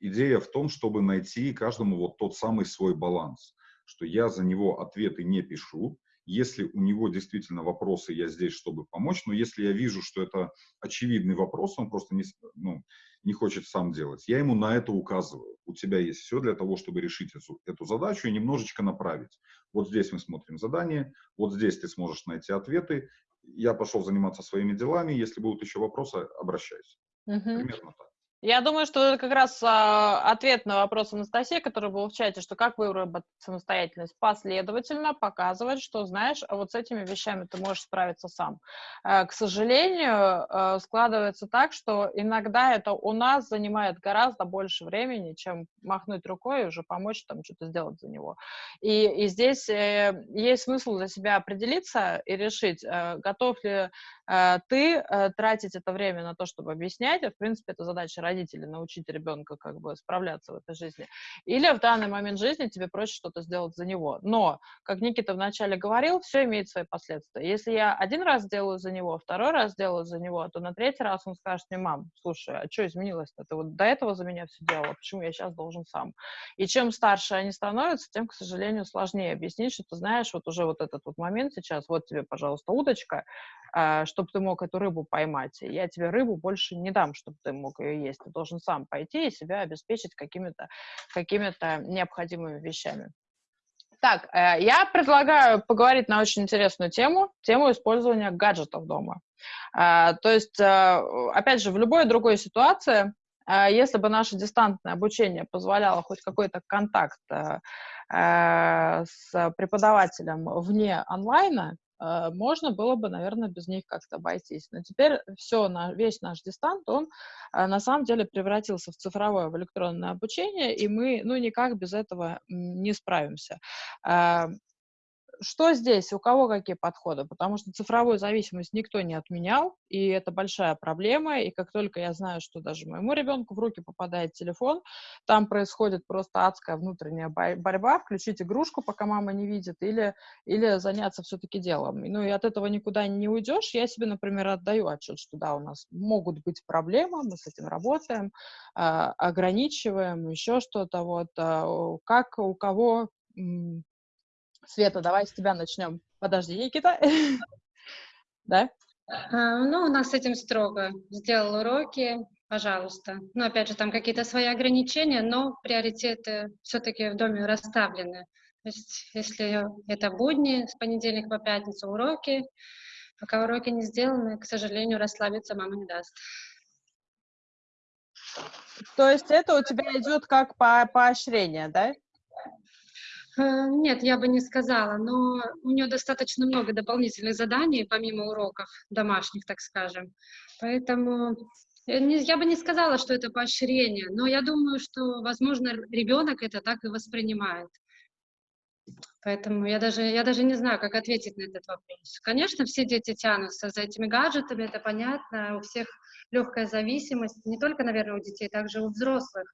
идея в том, чтобы найти каждому вот тот самый свой баланс, что я за него ответы не пишу, если у него действительно вопросы, я здесь, чтобы помочь, но если я вижу, что это очевидный вопрос, он просто не, ну, не хочет сам делать, я ему на это указываю. У тебя есть все для того, чтобы решить эту, эту задачу и немножечко направить. Вот здесь мы смотрим задание, вот здесь ты сможешь найти ответы, я пошел заниматься своими делами, если будут еще вопросы, обращайся. Угу. Примерно так. Я думаю, что это как раз а, ответ на вопрос Анастасии, который был в чате, что как выработать самостоятельность. Последовательно показывать, что знаешь, а вот с этими вещами ты можешь справиться сам. А, к сожалению, а, складывается так, что иногда это у нас занимает гораздо больше времени, чем махнуть рукой и уже помочь там что-то сделать за него. И, и здесь э, есть смысл для себя определиться и решить, э, готов ли ты э, тратить это время на то, чтобы объяснять, и, в принципе, это задача родителей, научить ребенка как бы справляться в этой жизни. Или в данный момент жизни тебе проще что-то сделать за него. Но, как Никита вначале говорил, все имеет свои последствия. Если я один раз сделаю за него, второй раз сделаю за него, то на третий раз он скажет мне, мам, слушай, а что изменилось-то? Ты вот до этого за меня все делала, почему я сейчас должен сам? И чем старше они становятся, тем, к сожалению, сложнее объяснить, что ты знаешь, вот уже вот этот вот момент сейчас, вот тебе, пожалуйста, удочка, а, чтобы ты мог эту рыбу поймать. Я тебе рыбу больше не дам, чтобы ты мог ее есть. Ты должен сам пойти и себя обеспечить какими-то какими необходимыми вещами. Так, э, я предлагаю поговорить на очень интересную тему, тему использования гаджетов дома. А, то есть, э, опять же, в любой другой ситуации, э, если бы наше дистантное обучение позволяло хоть какой-то контакт с преподавателем вне онлайна, Э, можно было бы, наверное, без них как-то обойтись. Но теперь все, весь наш дистант, он э, на самом деле превратился в цифровое, в электронное обучение, и мы, ну, никак без этого не справимся. Что здесь, у кого какие подходы? Потому что цифровую зависимость никто не отменял, и это большая проблема, и как только я знаю, что даже моему ребенку в руки попадает телефон, там происходит просто адская внутренняя борьба, включить игрушку, пока мама не видит, или, или заняться все-таки делом. Ну и от этого никуда не уйдешь. Я себе, например, отдаю отчет, что да, у нас могут быть проблемы, мы с этим работаем, а, ограничиваем, еще что-то. Вот а, как у кого Света, давай с тебя начнем. Подожди, Никита. Да? А, ну, у нас с этим строго. Сделал уроки, пожалуйста. Ну, опять же, там какие-то свои ограничения, но приоритеты все-таки в доме расставлены. То есть, если это будни, с понедельника по пятницу уроки, пока уроки не сделаны, к сожалению, расслабиться мама не даст. То есть это у тебя идет как по поощрение, да? Э, нет, я бы не сказала, но у нее достаточно много дополнительных заданий, помимо уроков домашних, так скажем. Поэтому э, я бы не сказала, что это поощрение, но я думаю, что, возможно, ребенок это так и воспринимает. Поэтому я даже, я даже не знаю, как ответить на этот вопрос. Конечно, все дети тянутся за этими гаджетами, это понятно, у всех легкая зависимость, не только, наверное, у детей, также у взрослых.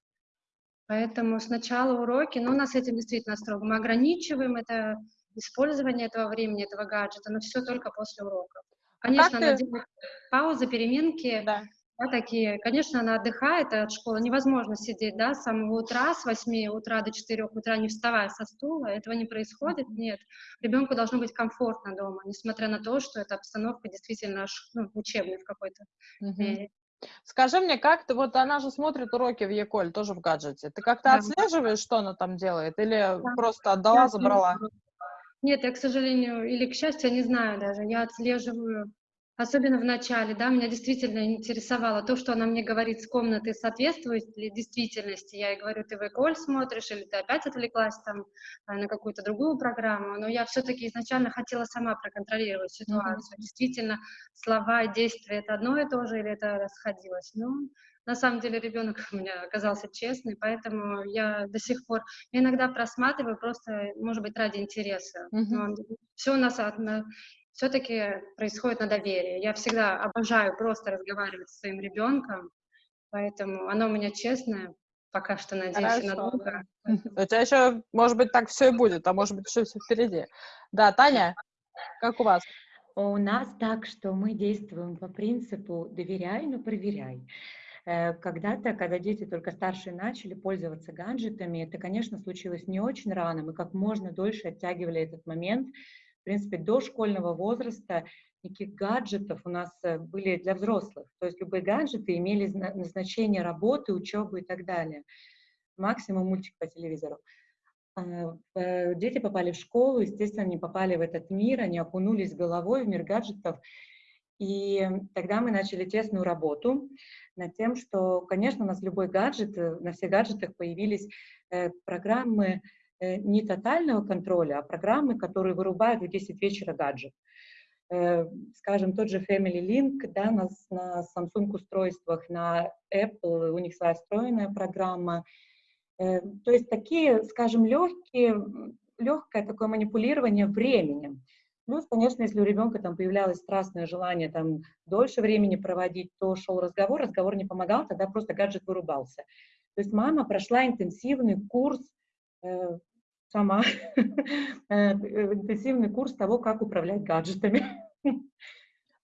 Поэтому сначала уроки, но у нас этим действительно строго. Мы ограничиваем это использование этого времени, этого гаджета, но все только после уроков. Конечно, она ты... делает паузы, переменки, да. Да, такие. Конечно, она отдыхает от школы. Невозможно сидеть, да, с самого утра, с 8 утра до 4 утра, не вставая со стула. Этого не происходит, нет. Ребенку должно быть комфортно дома, несмотря на то, что эта обстановка действительно ну, учебная в какой-то мере. Скажи мне, как ты, вот она же смотрит уроки в Еколь, тоже в гаджете. Ты как-то да. отслеживаешь, что она там делает, или да. просто отдала, я забрала? Нет, я, к сожалению, или к счастью, не знаю даже. Я отслеживаю Особенно в начале, да, меня действительно интересовало то, что она мне говорит с комнаты, соответствует ли действительности. Я ей говорю, ты в Эколь смотришь, или ты опять отвлеклась там а, на какую-то другую программу. Но я все-таки изначально хотела сама проконтролировать ситуацию. Mm-hmm. Действительно, слова и действия — это одно и то же, или это расходилось. Ну, на самом деле ребенок у меня оказался честный, поэтому я до сих пор иногда просматриваю просто, может быть, ради интереса. Mm-hmm. все у нас все-таки происходит на доверии. Я всегда обожаю просто разговаривать со своим ребенком, поэтому оно у меня честное, пока что надеюсь на Бога. У тебя еще, может быть, так все и будет, а может быть, еще все впереди. Да, Таня, как у вас? У нас так, что мы действуем по принципу «доверяй, но проверяй». Э, когда-то, когда дети только старшие начали пользоваться гаджетами, это, конечно, случилось не очень рано, мы как можно дольше оттягивали этот момент, принципе, до школьного возраста никаких гаджетов у нас э, были для взрослых. То есть любые гаджеты имели назначение работы, учебы и так далее. Максимум мультик по телевизору. А, э, дети попали в школу, естественно, они попали в этот мир, они окунулись головой в мир гаджетов. И тогда мы начали тесную работу над тем, что, конечно, у нас любой гаджет, э, на всех гаджетах появились программы не тотального контроля, а программы, которые вырубают в 10 вечера гаджет. Э, скажем, тот же Family Link, да, на, на Samsung устройствах, на Apple, у них своя встроенная программа. Э, то есть такие, скажем, легкие, легкое такое манипулирование временем. Плюс, конечно, если у ребенка там появлялось страстное желание там дольше времени проводить, то шел разговор, разговор не помогал, тогда просто гаджет вырубался. То есть мама прошла интенсивный курс э, сама э, интенсивный курс того, как управлять гаджетами.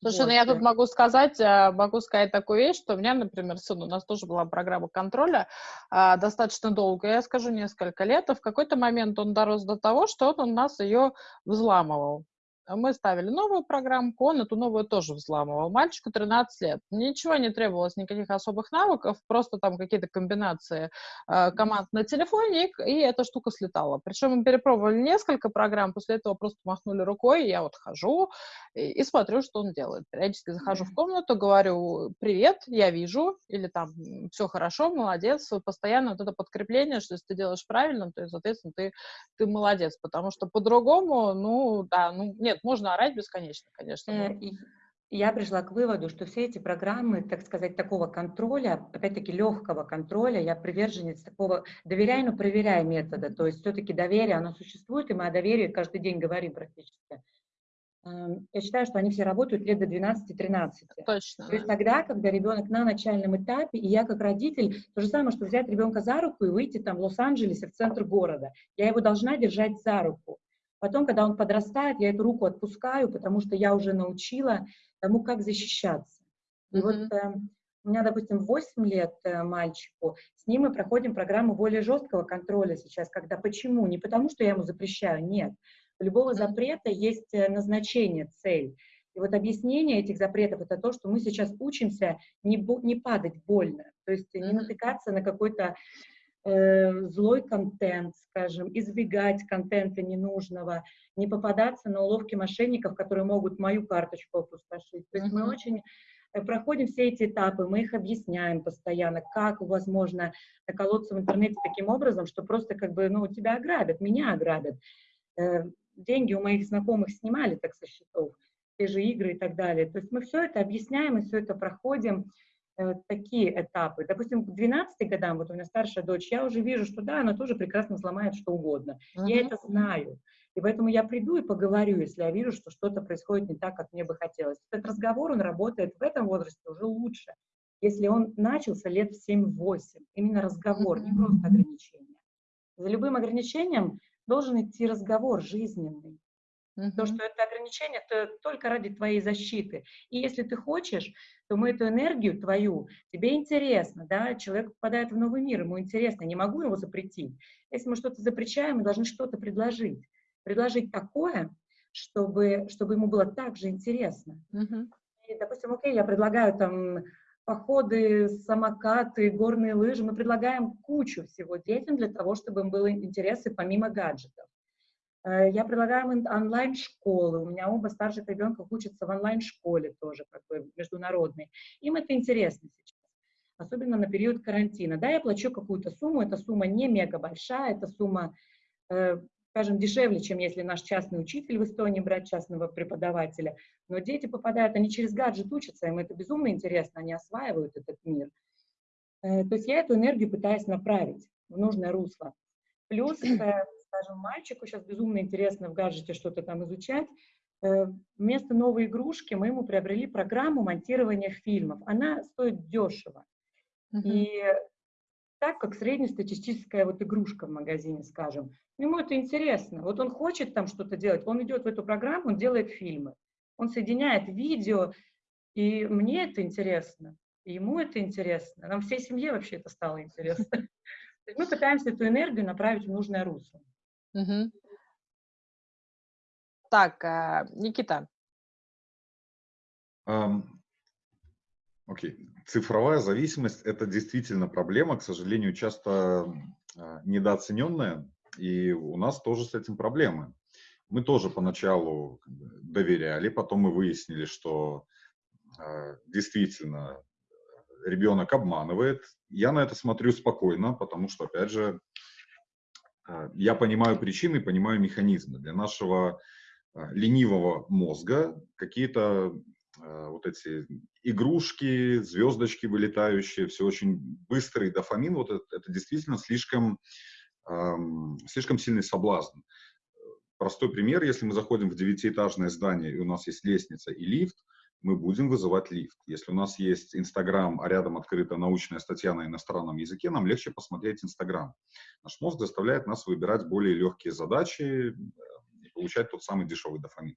Слушай, вот. ну я тут могу сказать, э, могу сказать такую вещь, что у меня, например, сын, у нас тоже была программа контроля а, достаточно долго, я скажу, несколько лет, и в какой-то момент он дорос до того, что он у нас ее взламывал. Мы ставили новую программку, он эту новую тоже взламывал. Мальчику 13 лет. Ничего не требовалось, никаких особых навыков, просто там какие-то комбинации э, команд на телефоне, и, и эта штука слетала. Причем мы перепробовали несколько программ, после этого просто махнули рукой, и я вот хожу и, и смотрю, что он делает. Периодически захожу в комнату, говорю, привет, я вижу, или там, все хорошо, молодец. Постоянно вот это подкрепление, что если ты делаешь правильно, то, соответственно, ты, ты молодец, потому что по-другому, ну, да, ну, нет, нет, можно орать бесконечно, конечно. Э, я пришла к выводу, что все эти программы, так сказать, такого контроля, опять-таки легкого контроля, я приверженец такого доверяй, но проверяй метода. То есть все-таки доверие, оно существует, и мы о доверии каждый день говорим практически. Эм, я считаю, что они все работают лет до 12-13. Точно. То есть тогда, когда ребенок на начальном этапе, и я как родитель, то же самое, что взять ребенка за руку и выйти там в Лос-Анджелесе, в центр города. Я его должна держать за руку. Потом, когда он подрастает, я эту руку отпускаю, потому что я уже научила тому, как защищаться. И mm-hmm. вот э, у меня, допустим, 8 лет э, мальчику, с ним мы проходим программу более жесткого контроля сейчас, когда почему? Не потому, что я ему запрещаю, нет. У любого запрета есть э, назначение, цель. И вот объяснение этих запретов это то, что мы сейчас учимся не, не падать больно, то есть не натыкаться на какой-то злой контент, скажем, избегать контента ненужного, не попадаться на уловки мошенников, которые могут мою карточку опустошить. То есть мы очень э, проходим все эти этапы, мы их объясняем постоянно, как возможно наколоться в интернете таким образом, что просто как бы, ну, тебя ограбят, меня ограбят. Э, деньги у моих знакомых снимали так со счетов, те же игры и так далее. То есть мы все это объясняем, и все это проходим. Э, такие этапы. Допустим, к 12 годам, вот у меня старшая дочь, я уже вижу, что да, она тоже прекрасно взломает что угодно. Uh-huh. Я это знаю. И поэтому я приду и поговорю, если я вижу, что что-то происходит не так, как мне бы хотелось. Этот разговор, он работает в этом возрасте уже лучше, если он начался лет в 7-8. Именно разговор, не просто ограничение. За любым ограничением должен идти разговор жизненный. Uh-huh. То, что это ограничение, это только ради твоей защиты. И если ты хочешь, то мы эту энергию твою, тебе интересно, да, человек попадает в новый мир, ему интересно, не могу его запретить. Если мы что-то запрещаем, мы должны что-то предложить. Предложить такое, чтобы, чтобы ему было так же интересно. Uh-huh. И, допустим, окей, я предлагаю там походы, самокаты, горные лыжи, мы предлагаем кучу всего детям для того, чтобы им было интересы помимо гаджетов. Э, я предлагаю онлайн-школы. У меня оба старших ребенка учатся в онлайн-школе тоже, как бы международной. Им это интересно сейчас, особенно на период карантина. Да, я плачу какую-то сумму, эта сумма не мега большая, эта сумма, э, скажем, дешевле, чем если наш частный учитель в Эстонии брать частного преподавателя. Но дети попадают, они через гаджет учатся, им это безумно интересно, они осваивают этот мир. Э, то есть я эту энергию пытаюсь направить в нужное русло. Плюс скажем, мальчику сейчас безумно интересно в гаджете что-то там изучать, э, вместо новой игрушки мы ему приобрели программу монтирования фильмов. Она стоит дешево. Uh-huh. И так, как среднестатистическая вот игрушка в магазине, скажем. Ему это интересно. Вот он хочет там что-то делать, он идет в эту программу, он делает фильмы. Он соединяет видео, и мне это интересно, и ему это интересно. Нам всей семье вообще это стало интересно. Мы пытаемся эту энергию направить в нужное русло. Мгм. Так, э, Никита. Ам, Окей. Цифровая зависимость– это действительно проблема, к сожалению, часто а, недооцененная, и у нас тоже с этим проблемы. Мы тоже поначалу доверяли, потом мы выяснили, что э, действительно ребенок обманывает, я на это смотрю спокойно, потому что, опять же, я понимаю причины, понимаю механизмы. Для нашего э, ленивого мозга какие-то э, вот эти игрушки, звездочки вылетающие, все очень быстрый дофамин, вот это, это действительно слишком, эм, слишком сильный соблазн. Простой пример, если мы заходим в девятиэтажное здание, и у нас есть лестница и лифт, мы будем вызывать лифт. Если у нас есть Инстаграм, а рядом открыта научная статья на иностранном языке, нам легче посмотреть Инстаграм. Наш мозг заставляет нас выбирать более легкие задачи э, и получать тот самый дешевый дофамин.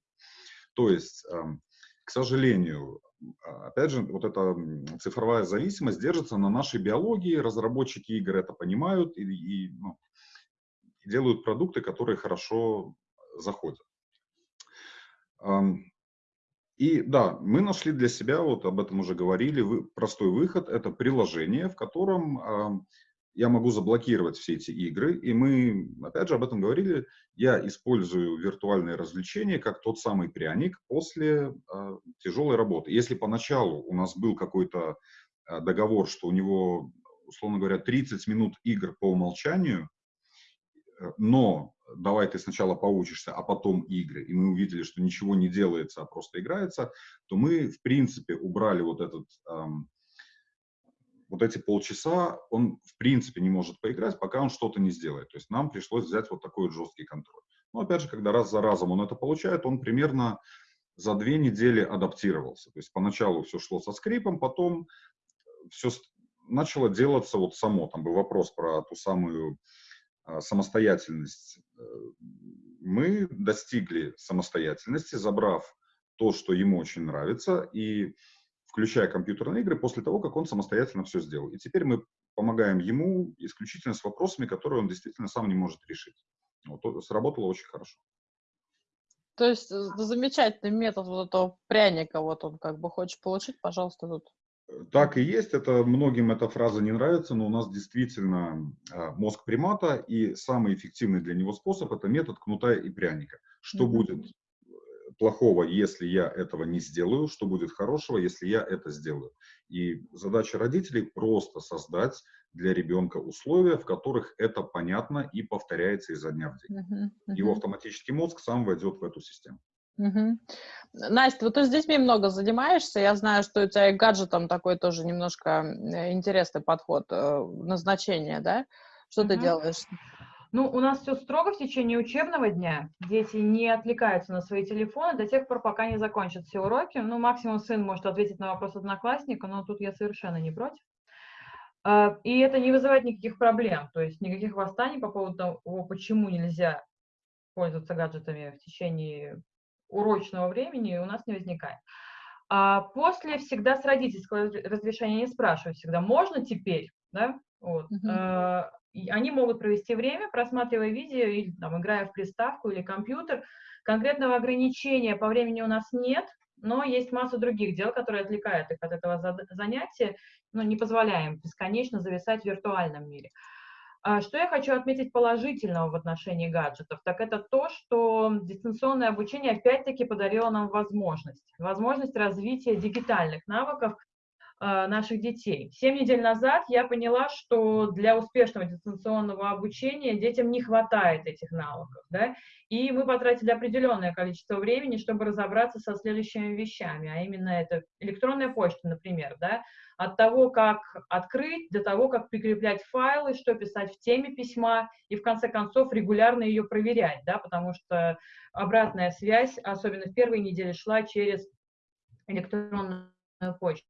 То есть, эм, к сожалению, а, опять же, вот эта цифровая зависимость держится на нашей биологии, разработчики игр это понимают и, и ну, делают продукты, которые хорошо заходят. И да, мы нашли для себя, вот об этом уже говорили, вы, простой выход – это приложение, в котором э, я могу заблокировать все эти игры. И мы, опять же, об этом говорили, я использую виртуальные развлечения как тот самый пряник после э, тяжелой работы. Если поначалу у нас был какой-то э, договор, что у него, условно говоря, 30 минут игр по умолчанию, но давай ты сначала поучишься, а потом игры, и мы увидели, что ничего не делается, а просто играется, то мы, в принципе, убрали вот этот, эм, вот эти полчаса, он, в принципе, не может поиграть, пока он что-то не сделает. То есть нам пришлось взять вот такой жесткий контроль. Но, опять же, когда раз за разом он это получает, он примерно за две недели адаптировался. То есть поначалу все шло со скрипом, потом все начало делаться вот само. Там был вопрос про ту самую самостоятельность. Э, мы достигли самостоятельности, забрав то, что ему очень нравится, и включая компьютерные игры после того, как он самостоятельно все сделал. И теперь мы помогаем ему исключительно с вопросами, которые он действительно сам не может решить. Вот, сработало очень хорошо. То есть э, замечательный метод вот этого пряника, вот он как бы хочешь получить, пожалуйста, тут так и есть. Это многим эта фраза не нравится, но у нас действительно а, мозг примата, и самый эффективный для него способ – это метод кнута и пряника. Что mm-hmm. будет э, плохого, если я этого не сделаю, что будет хорошего, если я это сделаю. И задача родителей просто создать для ребенка условия, в которых это понятно и повторяется изо дня в день. Uh-huh, uh-huh. Его автоматический мозг сам войдет в эту систему. Угу. Настя, вот ты с детьми много занимаешься, я знаю, что у тебя и гаджетом такой тоже немножко интересный подход, э, назначение, да? Что угу. ты делаешь? Ну, у нас все строго в течение учебного дня. Дети не отвлекаются на свои телефоны до тех пор, пока не закончат все уроки. Ну, максимум сын может ответить на вопрос одноклассника, но тут я совершенно не против. А, и это не вызывает никаких проблем, то есть никаких восстаний по поводу того, почему нельзя пользоваться гаджетами в течение урочного времени у нас не возникает. А после всегда с родительского разрешения не спрашиваю всегда, можно теперь, да, вот. Uh-huh. Они могут провести время, просматривая видео или там, играя в приставку или компьютер. Конкретного ограничения по времени у нас нет, но есть масса других дел, которые отвлекают их от этого занятия, но не позволяем бесконечно зависать в виртуальном мире. А что я хочу отметить положительного в отношении гаджетов, так это то, что дистанционное обучение опять-таки подарило нам возможность, возможность развития дигитальных навыков наших детей. Семь недель назад я поняла, что для успешного дистанционного обучения детям не хватает этих навыков, да, и мы потратили определенное количество времени, чтобы разобраться со следующими вещами, а именно это электронная почта, например, да, от того, как открыть, до того, как прикреплять файлы, что писать в теме письма, и в конце концов регулярно ее проверять, да, потому что обратная связь, особенно в первой неделе, шла через электронную почту.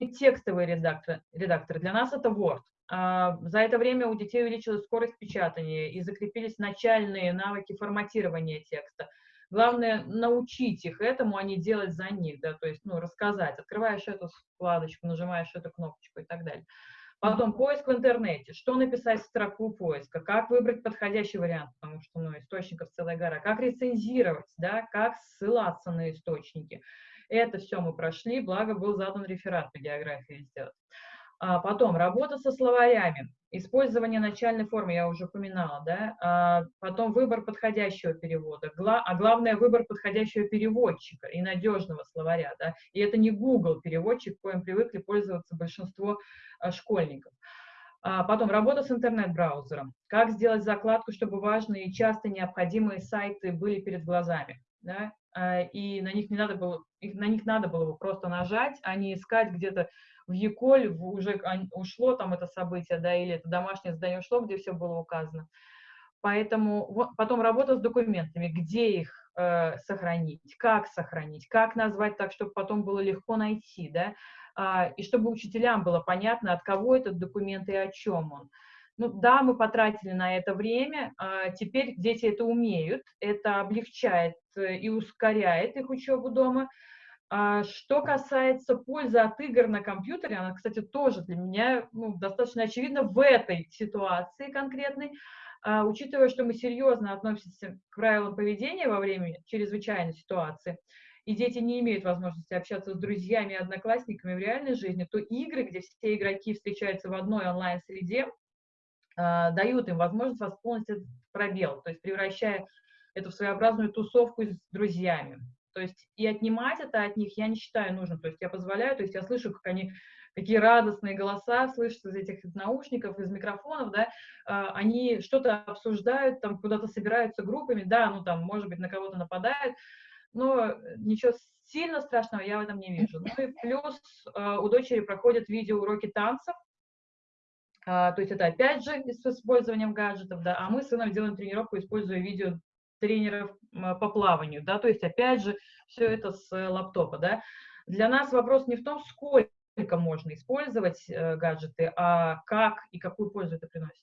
И текстовые редакторы, редакторы для нас это Word. А, за это время у детей увеличилась скорость печатания и закрепились начальные навыки форматирования текста. Главное научить их этому, а не делать за них, да, то есть, ну, рассказать. Открываешь эту вкладочку, нажимаешь эту кнопочку и так далее. Потом поиск в интернете, что написать в строку поиска, как выбрать подходящий вариант, потому что ну, источников целая гора, как рецензировать, да, как ссылаться на источники. Это все мы прошли, благо был задан реферат по географии сделать. А потом работа со словарями, использование начальной формы, я уже упоминала, да, а потом выбор подходящего перевода, гла а главное выбор подходящего переводчика и надежного словаря, да, и это не Google переводчик, коим привыкли пользоваться большинство а, школьников. А потом работа с интернет-браузером, как сделать закладку, чтобы важные и часто необходимые сайты были перед глазами, да, а, и на них не надо было, на них надо было просто нажать, а не искать где-то в Яколь уже ушло там это событие, да, или это домашнее задание ушло, где все было указано. Поэтому вот, потом работа с документами, где их э, сохранить, как сохранить, как назвать так, чтобы потом было легко найти, да, э, и чтобы учителям было понятно, от кого этот документ и о чем он. Ну да, мы потратили на это время, э, теперь дети это умеют, это облегчает э, и ускоряет их учебу дома, а что касается пользы от игр на компьютере, она, кстати, тоже для меня ну, достаточно очевидна в этой ситуации конкретной, а, учитывая, что мы серьезно относимся к правилам поведения во время чрезвычайной ситуации, и дети не имеют возможности общаться с друзьями и одноклассниками в реальной жизни, то игры, где все игроки встречаются в одной онлайн-среде, а, дают им возможность восполнить этот пробел, то есть превращая это в своеобразную тусовку с друзьями. То есть и отнимать это от них я не считаю нужным. То есть я позволяю, то есть я слышу, как они, какие радостные голоса слышатся из этих наушников, из микрофонов, да, а, они что-то обсуждают, там куда-то собираются группами, да, ну там, может быть, на кого-то нападают, но ничего сильно страшного я в этом не вижу. Ну и плюс а, у дочери проходят видеоуроки танцев, а, то есть это опять же с использованием гаджетов, да, а мы с сыном делаем тренировку, используя видео тренеров по плаванию, да, то есть опять же все это с э, лаптопа, да. Для нас вопрос не в том, сколько можно использовать э, гаджеты, а как и какую пользу это приносит.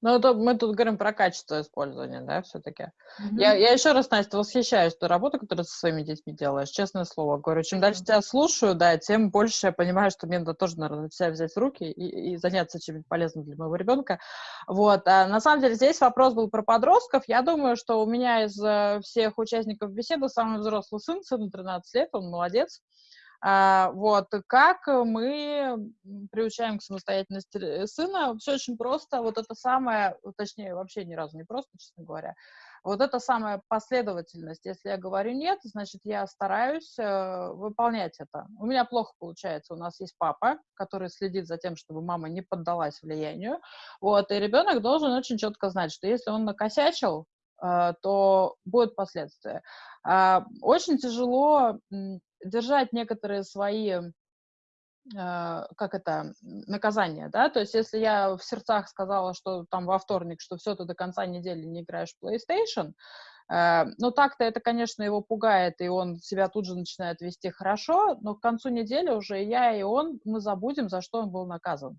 Ну, это мы тут говорим про качество использования, да, все-таки. Mm-hmm. Я, я еще раз, Настя, восхищаюсь той работой, которую ты со своими детьми делаешь, честное слово. Говорю, чем дальше тебя слушаю, да, тем больше я понимаю, что мне надо тоже, наверное, себя взять в руки и, и заняться чем-нибудь полезным для моего ребенка. Вот. А на самом деле здесь вопрос был про подростков. Я думаю, что у меня из э, всех участников беседы самый взрослый сын, сыну 13 лет, он молодец. А, вот, как мы приучаем к самостоятельности сына? Все очень просто. Вот это самое, точнее, вообще ни разу не просто, честно говоря. Вот это самая последовательность. Если я говорю нет, значит, я стараюсь э, выполнять это. У меня плохо получается. У нас есть папа, который следит за тем, чтобы мама не поддалась влиянию. Вот, и ребенок должен очень четко знать, что если он накосячил, э, то будут последствия. Э, очень тяжело держать некоторые свои а, как это, наказание, да, то есть если я в сердцах сказала, что там во вторник, что все, ты до конца недели не играешь в PlayStation, э, ну так-то это, конечно, его пугает, и он себя тут же начинает вести хорошо, но к концу недели уже я и он, мы забудем, за что он был наказан.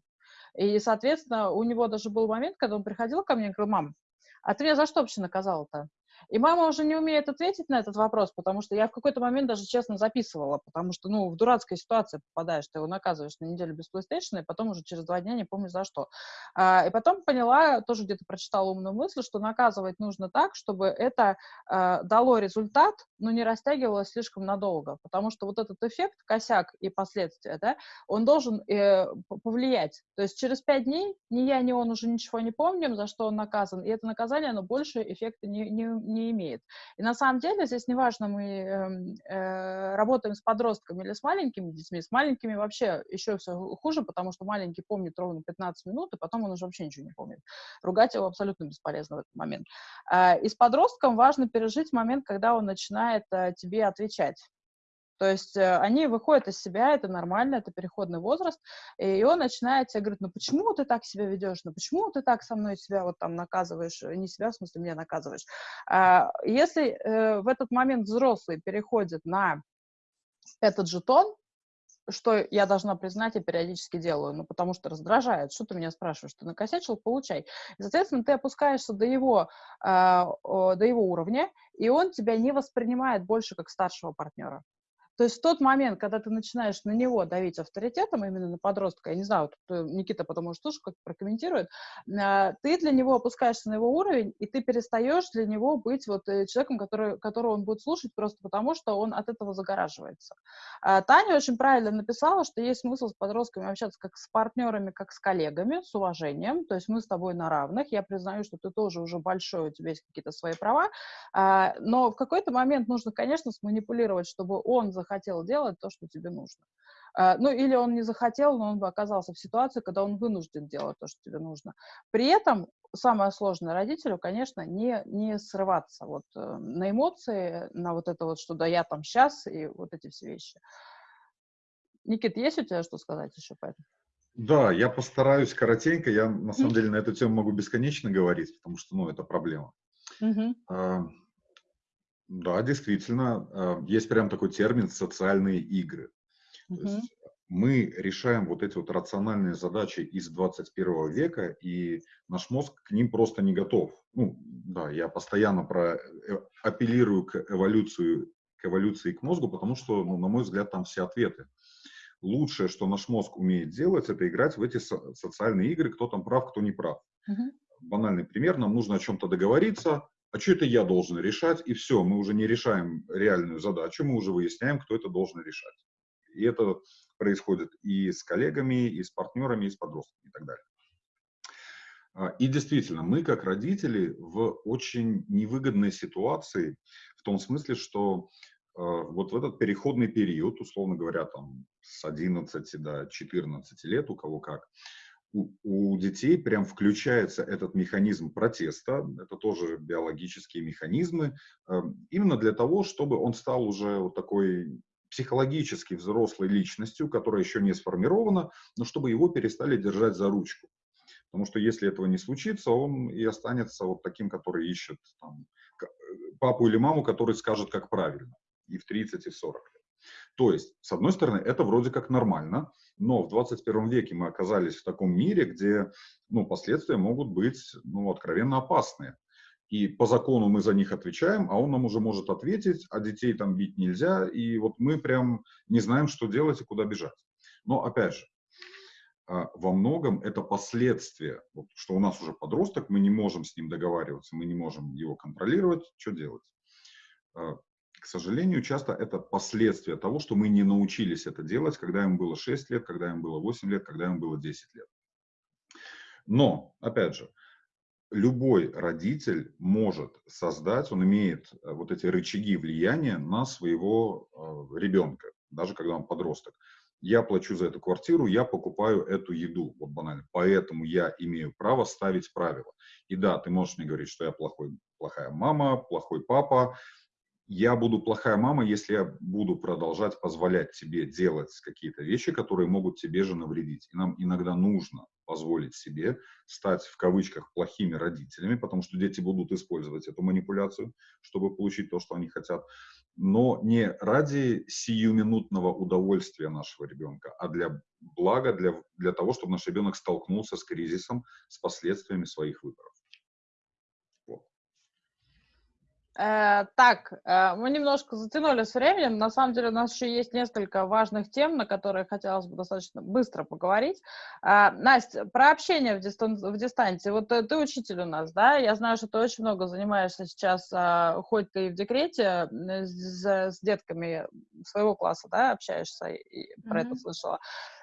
И, соответственно, у него даже был момент, когда он приходил ко мне и говорил, мам, а ты меня за что вообще наказал-то? И мама уже не умеет ответить на этот вопрос, потому что я в какой-то момент даже честно записывала, потому что, ну, в дурацкой ситуации попадаешь, ты его наказываешь на неделю без PlayStation, и потом уже через два дня не помню за что. А, и потом поняла, тоже где-то прочитала умную мысль, что наказывать нужно так, чтобы это а, дало результат, но не растягивалось слишком надолго, потому что вот этот эффект, косяк и последствия, да, он должен э, повлиять. То есть через пять дней ни я, ни он уже ничего не помним, за что он наказан, и это наказание, оно больше эффекта не, не, не имеет. И на самом деле здесь неважно, мы э, э, работаем с подростками или с маленькими детьми, с маленькими вообще еще все хуже, потому что маленький помнит ровно 15 минут, и потом он уже вообще ничего не помнит. Ругать его абсолютно бесполезно в этот момент. Э, и с подростком важно пережить момент, когда он начинает э, тебе отвечать. То есть э, они выходят из себя, это нормально, это переходный возраст, и он начинает тебе говорить, ну почему ты так себя ведешь, ну почему ты так со мной себя вот там наказываешь, не себя, в смысле, меня наказываешь. А, если э, в этот момент взрослый переходит на этот же тон, что я должна признать и периодически делаю, ну, потому что раздражает. Что ты меня спрашиваешь? Ты накосячил? Получай. И, соответственно, ты опускаешься до его, э, до его уровня, и он тебя не воспринимает больше как старшего партнера. То есть в тот момент, когда ты начинаешь на него давить авторитетом, именно на подростка, я не знаю, тут э, Никита потом может тоже как прокомментирует, а, ты для него опускаешься на его уровень, и ты перестаешь для него быть вот э, человеком, который, которого он будет слушать просто потому, что он от этого загораживается. А, Таня очень правильно написала, что есть смысл с подростками общаться как с партнерами, как с коллегами, с уважением, то есть мы с тобой на равных, я признаю, что ты тоже уже большой, у тебя есть какие-то свои права, а, но в какой-то момент нужно, конечно, сманипулировать, чтобы он захотел захотел делать то, что тебе нужно. А, ну, или он не захотел, но он бы оказался в ситуации, когда он вынужден делать то, что тебе нужно. При этом самое сложное родителю, конечно, не, не срываться вот э, на эмоции, на вот это вот, что да, я там сейчас, и вот эти все вещи. Никит, есть у тебя что сказать еще по этому? Да, я постараюсь коротенько. Я, на самом деле, на эту тему могу бесконечно говорить, потому что, ну, это проблема. Mm-hmm. Да, действительно, а, есть прям такой термин «социальные игры». Угу. То есть мы решаем вот эти вот рациональные задачи из 21 века, и наш мозг к ним просто не готов. Ну, да, я постоянно про, э, апеллирую к эволюции, к эволюции к мозгу, потому что, ну, на мой взгляд, там все ответы. Лучшее, что наш мозг умеет делать, это играть в эти со социальные игры, кто там прав, кто не прав. Угу. Банальный пример, нам нужно о чем-то договориться, а что это я должен решать, и все, мы уже не решаем реальную задачу, мы уже выясняем, кто это должен решать. И это происходит и с коллегами, и с партнерами, и с подростками и так далее. А, и действительно, мы как родители в очень невыгодной ситуации, в том смысле, что э, вот в этот переходный период, условно говоря, там с 11 до 14 лет, у кого как, у, у детей прям включается этот механизм протеста, это тоже биологические механизмы, э, именно для того, чтобы он стал уже вот такой психологически взрослой личностью, которая еще не сформирована, но чтобы его перестали держать за ручку. Потому что если этого не случится, он и останется вот таким, который ищет там, папу или маму, который скажет, как правильно, и в 30, и в 40 лет. То есть, с одной стороны, это вроде как нормально, но в 21 веке мы оказались в таком мире, где ну, последствия могут быть ну, откровенно опасные. И по закону мы за них отвечаем, а он нам уже может ответить, а детей там бить нельзя, и вот мы прям не знаем, что делать и куда бежать. Но опять же, а, во многом это последствия, вот, что у нас уже подросток, мы не можем с ним договариваться, мы не можем его контролировать, что делать? К сожалению, часто это последствия того, что мы не научились это делать, когда им было 6 лет, когда им было 8 лет, когда им было 10 лет. Но, опять же, любой родитель может создать, он имеет э, вот эти рычаги влияния на своего э, ребенка, даже когда он подросток. Я плачу за эту квартиру, я покупаю эту еду, вот банально. Поэтому я имею право ставить правила. И да, ты можешь мне говорить, что я плохой, плохая мама, плохой папа, я буду плохая мама, если я буду продолжать позволять тебе делать какие-то вещи, которые могут тебе же навредить. И нам иногда нужно позволить себе стать в кавычках плохими родителями, потому что дети будут использовать эту манипуляцию, чтобы получить то, что они хотят, но не ради сиюминутного удовольствия нашего ребенка, а для блага, для, для того, чтобы наш ребенок столкнулся с кризисом, с последствиями своих выборов. Э, так, э, мы немножко затянули с временем. На самом деле у нас еще есть несколько важных тем, на которые хотелось бы достаточно быстро поговорить. Э, Настя, про общение в, дистан в дистанции. Вот ты учитель у нас, да? Я знаю, что ты очень много занимаешься сейчас, хоть ты и в декрете, с, с детками своего класса, да, общаешься, и про mm-hmm. это слышала.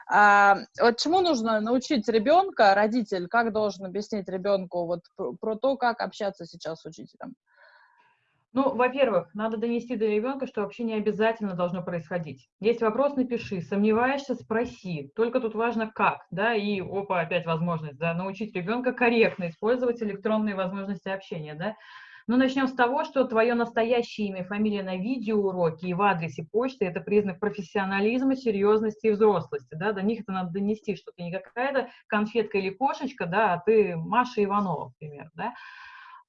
А, вот чему нужно научить ребенка, родитель, как должен объяснить ребенку вот про, про то, как общаться сейчас с учителем? Ну, во-первых, надо донести до ребенка, что вообще не обязательно должно происходить. Есть вопрос, напиши. Сомневаешься, спроси. Только тут важно как, да, и, опа, опять возможность, да, научить ребенка корректно использовать электронные возможности общения, да. Но начнем с того, что твое настоящее имя, фамилия на видеоуроке и в адресе почты – это признак профессионализма, серьезности и взрослости. Да? До них это надо донести, что ты не какая-то конфетка или кошечка, да, а ты Маша Иванова, например. Да?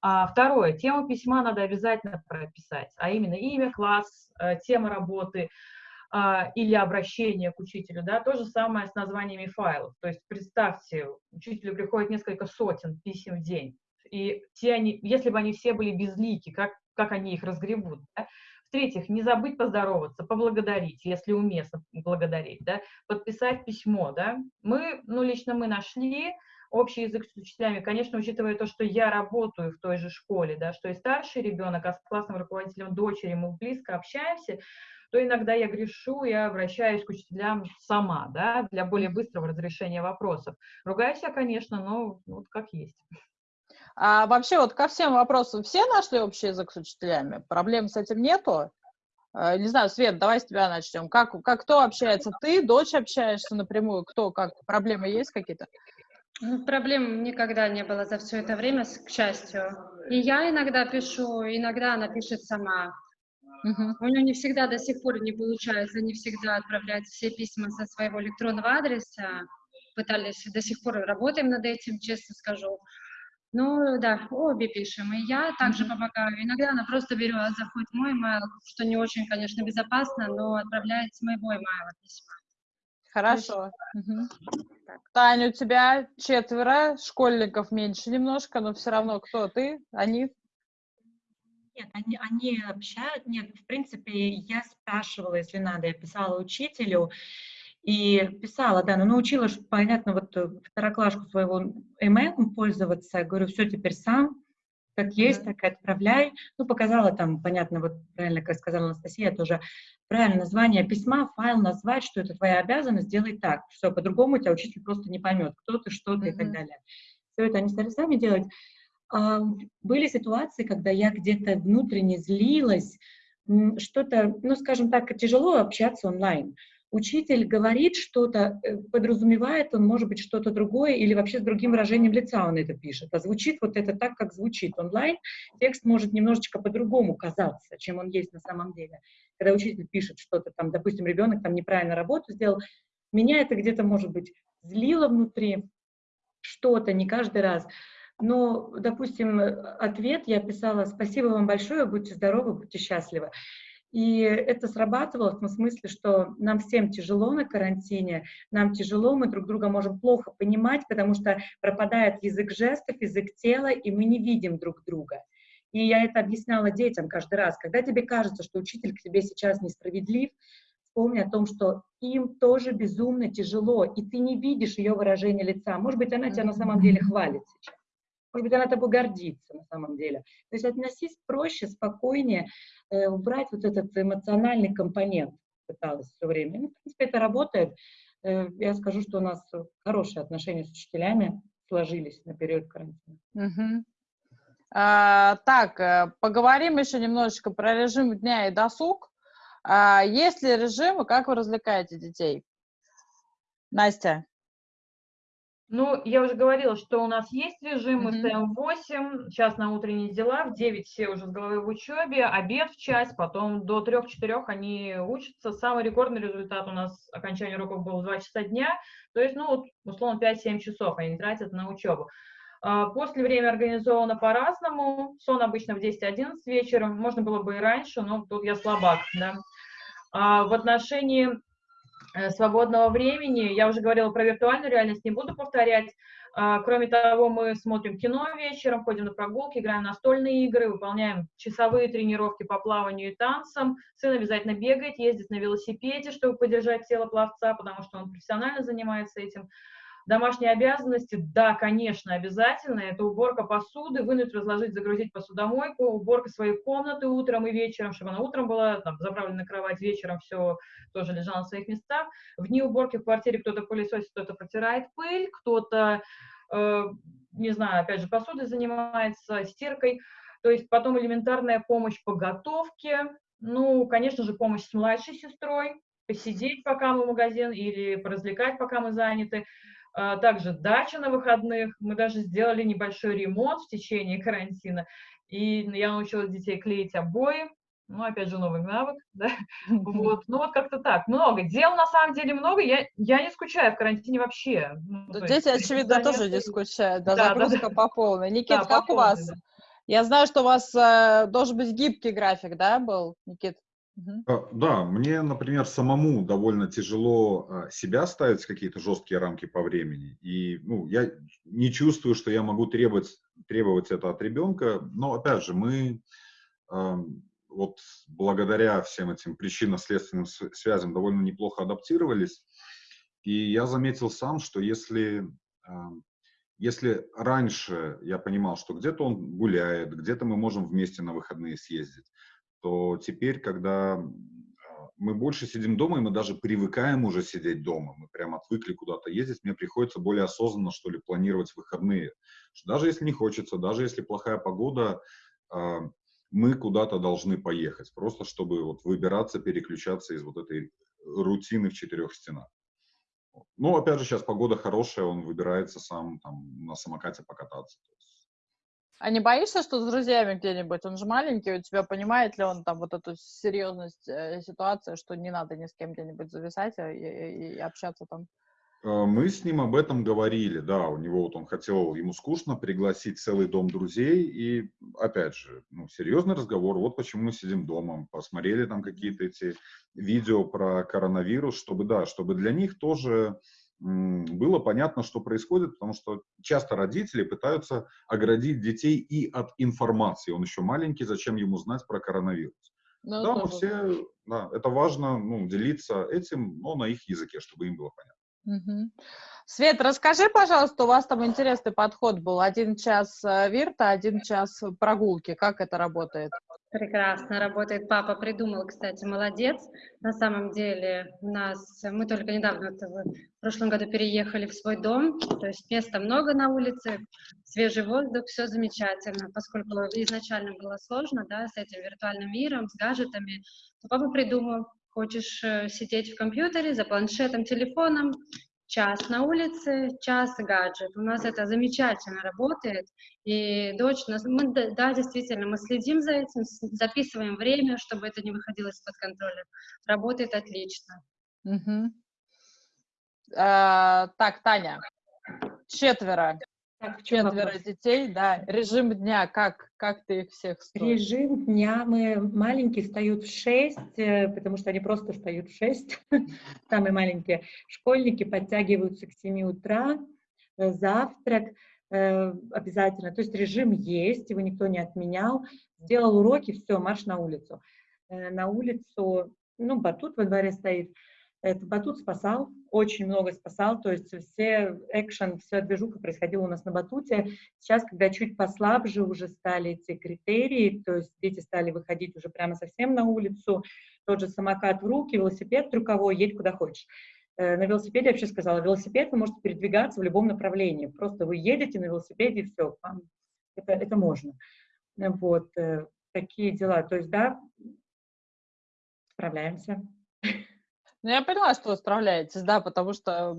А, второе, тему письма надо обязательно прописать, а именно имя, класс, э, тема работы а, или обращение к учителю, да, то же самое с названиями файлов. То есть представьте, учителю приходит несколько сотен писем в день, и те они, если бы они все были безлики, как, как они их разгребут, да? В-третьих, не забыть поздороваться, поблагодарить, если уместно благодарить, да, подписать письмо, да. Мы, ну, лично мы нашли общий язык с учителями, конечно, учитывая то, что я работаю в той же школе, да, что и старший ребенок, а с классным руководителем дочери мы близко общаемся, то иногда я грешу, я обращаюсь к учителям сама, да, для более быстрого разрешения вопросов. Ругаюсь я, конечно, но вот как есть. А вообще вот ко всем вопросам все нашли общий язык с учителями? Проблем с этим нету? А, не знаю, Свет, давай с тебя начнем. Как, как кто общается? Ты, дочь общаешься напрямую? Кто, как? Проблемы есть какие-то? Ну, проблем никогда не было за все это время, к счастью. И я иногда пишу, иногда она пишет сама. Угу. У нее не всегда до сих пор не получается, не всегда отправлять все письма со своего электронного адреса. Пытались, до сих пор работаем над этим, честно скажу. Ну да, обе пишем. И я также mm-hmm. помогаю. Иногда она просто берет, заходит в мой email, что не очень, конечно, безопасно, но отправляет с моего email письма. Хорошо. Угу. Таня, у тебя четверо, школьников меньше немножко, но все равно кто ты? Они? Нет, они, они общают. Нет, в принципе, я спрашивала, если надо, я писала учителю и писала, да, но научила, понятно, вот второклашку своего email пользоваться. Я говорю, все теперь сам, как есть, так и отправляй. Ну, показала там, понятно, вот правильно, как сказала Анастасия, тоже правильное название письма, файл назвать, что это твоя обязанность, делай так. Все, по-другому тебя учитель просто не поймет, кто ты, что ты и так далее. Все это они стали сами делать. А, были ситуации, когда я где-то внутренне злилась, что-то, ну, скажем так, тяжело общаться онлайн. Учитель говорит что-то, э, подразумевает он, может быть, что-то другое, или вообще с другим выражением лица он это пишет. А звучит вот это так, как звучит онлайн. Текст может немножечко по-другому казаться, чем он есть на самом деле. Когда учитель пишет что-то там, допустим, ребенок там неправильно работу сделал, меня это где-то, может быть, злило внутри, что-то, не каждый раз. Но, допустим, ответ я писала «Спасибо вам большое, будьте здоровы, будьте счастливы». И это срабатывало в том смысле, что нам всем тяжело на карантине, нам тяжело, мы друг друга можем плохо понимать, потому что пропадает язык жестов, язык тела, и мы не видим друг друга. И я это объясняла детям каждый раз. Когда тебе кажется, что учитель к тебе сейчас несправедлив, вспомни о том, что им тоже безумно тяжело, и ты не видишь ее выражение лица. Может быть, она тебя на самом деле хвалит сейчас. Может быть, она тобой гордится на самом деле. То есть относись проще, спокойнее, э, убрать вот этот эмоциональный компонент пыталась все время. Ну, в принципе, это работает. Э, я скажу, что у нас хорошие отношения с учителями сложились на период карантина. Угу. А, так, э, поговорим еще немножечко про режим дня и досуг. А, есть ли режим, и как вы развлекаете детей? Настя. Ну, я уже говорила, что у нас есть режим, мы встаем в 8, час на утренние дела, в 9 все уже с головой в учебе, обед в час, потом до 3-4 они учатся. Самый рекордный результат у нас окончания уроков был в 2 часа дня, то есть, ну, условно, 5-7 часов они тратят на учебу. А, после время организовано по-разному, сон обычно в 10-11 вечера, можно было бы и раньше, но тут я слабак, да. А в отношении свободного времени. Я уже говорила про виртуальную реальность, не буду повторять. А, кроме того, мы смотрим кино вечером, ходим на прогулки, играем настольные игры, выполняем часовые тренировки по плаванию и танцам. Сын обязательно бегает, ездит на велосипеде, чтобы поддержать тело пловца, потому что он профессионально занимается этим. Домашние обязанности, да, конечно, обязательно. Это уборка посуды, вынуть, разложить, загрузить посудомойку, уборка своей комнаты утром и вечером, чтобы она утром была там, заправлена на кровать, вечером все тоже лежало на своих местах. В дни уборки в квартире кто-то пылесосит, кто-то протирает пыль, кто-то, э, не знаю, опять же, посудой занимается, стиркой. То есть потом элементарная помощь по готовке, ну, конечно же, помощь с младшей сестрой, посидеть, пока мы в магазин, или поразвлекать, пока мы заняты. А, также дача на выходных. Мы даже сделали небольшой ремонт в течение карантина. И я научила детей клеить обои. Ну, опять же, новый навык, да. Вот. Ну, вот как-то так. Много. Дел, на самом деле, много. Я, я не скучаю в карантине вообще. Ну, Дети, есть, очевидно, тоже не скучают. Да, да загрузка да, по полной. Никит, да, как у вас? Да. Я знаю, что у вас э, должен быть гибкий график, да, был, Никит? Угу. Да, мне, например, самому довольно тяжело а, себя ставить в какие-то жесткие рамки по времени. И ну, я не чувствую, что я могу требовать, требовать это от ребенка. Но, опять же, мы вот благодаря всем этим причинно-следственным связям довольно неплохо адаптировались. И я заметил сам, что если, а, если раньше я понимал, что где-то он гуляет, где-то мы можем вместе на выходные съездить, то теперь, когда а, мы больше сидим дома, и мы даже привыкаем уже сидеть дома, мы прям отвыкли куда-то ездить, мне приходится более осознанно, что ли, планировать выходные. Даже если не хочется, даже если плохая погода, а, мы куда-то должны поехать, просто чтобы вот выбираться, переключаться из вот этой рутины в четырех стенах. Ну, опять же, сейчас погода хорошая, он выбирается сам там на самокате покататься. А не боишься, что с друзьями где-нибудь? Он же маленький, у тебя понимает ли он там вот эту серьезность э, ситуации, что не надо ни с кем где-нибудь зависать и, и, и общаться там? Э, мы с ним об этом говорили, да, у него вот он хотел, ему скучно пригласить целый дом друзей, и опять же, ну, серьезный разговор, вот почему мы сидим дома, посмотрели там какие-то эти видео про коронавирус, чтобы, да, чтобы для них тоже было понятно, что происходит, потому что часто родители пытаются оградить детей и от информации, он еще маленький, зачем ему знать про коронавирус. Ну, да, мы все, да, это важно, ну, делиться этим, но на их языке, чтобы им было понятно. Угу. Свет, расскажи, пожалуйста, у вас там интересный подход был. Один час э, вирта, один час прогулки. Как это работает? Прекрасно работает. Папа придумал, кстати, молодец. На самом деле у нас, мы только недавно, в прошлом году переехали в свой дом, то есть места много на улице, свежий воздух, все замечательно. Поскольку изначально было сложно, да, с этим виртуальным миром, с гаджетами, то папа придумал, Хочешь э, сидеть в компьютере, за планшетом, телефоном, час на улице, час гаджет. У нас это замечательно работает. И дочь, мы, да, действительно, мы следим за этим, записываем время, чтобы это не выходило из-под контроля. Работает отлично. Угу. А, так, Таня, четверо. Так, Четверо вопрос? детей, да. Режим дня, как, как ты их всех строишь? Режим дня, мы маленькие встают в 6, э, потому что они просто встают в 6, самые маленькие. Школьники подтягиваются к 7 утра, э, завтрак э, обязательно. То есть режим есть, его никто не отменял. Сделал уроки, все, марш на улицу. На улицу, ну, батут во дворе стоит, этот батут спасал, очень много спасал, то есть все экшен, вся движуха происходила у нас на батуте. Сейчас, когда чуть послабже уже стали эти критерии, то есть дети стали выходить уже прямо совсем на улицу, тот же самокат в руки, велосипед трюковой, едь куда хочешь. Э, на велосипеде я вообще сказала, велосипед вы можете передвигаться в любом направлении, просто вы едете на велосипеде и все, это, это можно. Вот, э, такие дела, то есть, да, справляемся. Ну, я поняла, что вы справляетесь, да, потому что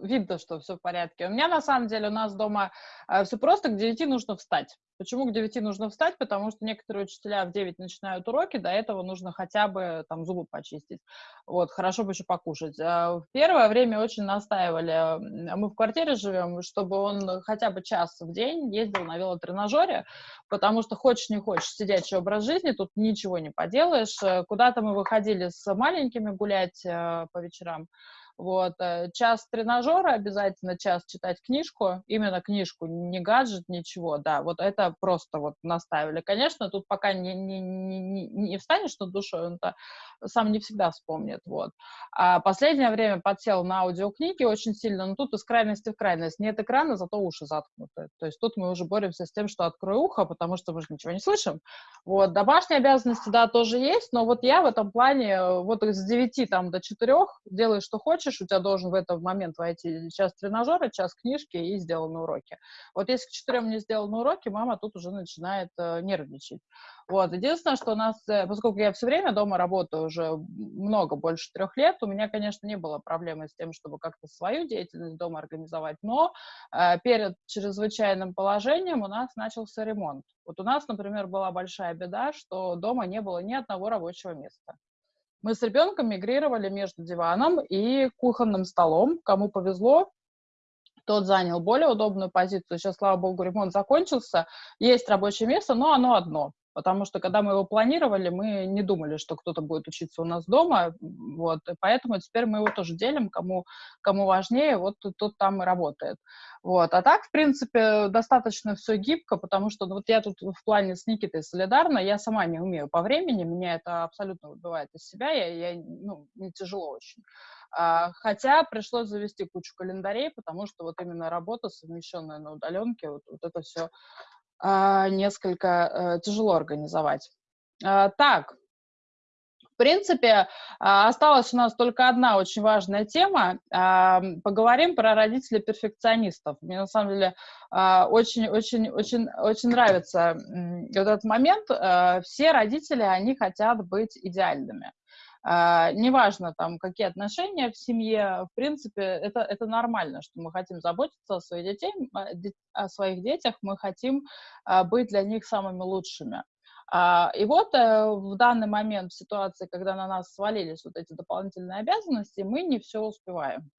видно, что все в порядке. У меня, на самом деле, у нас дома э, все просто, к 9 нужно встать. Почему к 9 нужно встать? Потому что некоторые учителя в 9 начинают уроки, до этого нужно хотя бы там зубы почистить. Вот, хорошо бы еще покушать. А в первое время очень настаивали, мы в квартире живем, чтобы он хотя бы час в день ездил на велотренажере, потому что хочешь не хочешь сидячий образ жизни, тут ничего не поделаешь. Куда-то мы выходили с маленькими гулять э, по вечерам, вот, э, час тренажера обязательно, час читать книжку, именно книжку, не гаджет, ничего, да, вот это просто вот наставили. Конечно, тут пока не, не, не, не встанешь над душой, он-то сам не всегда вспомнит, вот. А последнее время подсел на аудиокниги очень сильно, но тут из крайности в крайность. Нет экрана, зато уши заткнуты. То есть тут мы уже боремся с тем, что открой ухо, потому что мы же ничего не слышим. Вот, домашние обязанности, да, тоже есть, но вот я в этом плане вот с 9 там до 4 делай, что хочешь, хочешь, у тебя должен в этот момент войти час тренажера, час книжки и сделаны уроки. Вот если к четырем не сделаны уроки, мама тут уже начинает э, нервничать. Вот. Единственное, что у нас, э, поскольку я все время дома работаю уже много, больше трех лет, у меня, конечно, не было проблемы с тем, чтобы как-то свою деятельность дома организовать, но э, перед чрезвычайным положением у нас начался ремонт. Вот у нас, например, была большая беда, что дома не было ни одного рабочего места. Мы с ребенком мигрировали между диваном и кухонным столом. Кому повезло, тот занял более удобную позицию. Сейчас, слава богу, ремонт закончился. Есть рабочее место, но оно одно. Потому что когда мы его планировали, мы не думали, что кто-то будет учиться у нас дома, вот, и поэтому теперь мы его тоже делим, кому, кому важнее, вот тут там и работает. Вот. А так, в принципе, достаточно все гибко, потому что ну, вот я тут в плане с Никитой солидарна, я сама не умею по времени, меня это абсолютно выбивает из себя, я, я ну, мне тяжело очень. А, хотя пришлось завести кучу календарей, потому что вот именно работа, совмещенная на удаленке, вот, вот это все несколько а, тяжело организовать. А, так, в принципе, а, осталась у нас только одна очень важная тема. А, поговорим про родителей перфекционистов. Мне на самом деле очень-очень-очень очень нравится вот этот момент. Все родители, они хотят быть идеальными. Uh, неважно, там, какие отношения в семье, в принципе, это, это нормально, что мы хотим заботиться о своих, детей, о своих детях, мы хотим uh, быть для них самыми лучшими. И вот uh, в данный момент, в ситуации, когда на нас свалились вот эти дополнительные обязанности, мы не все успеваем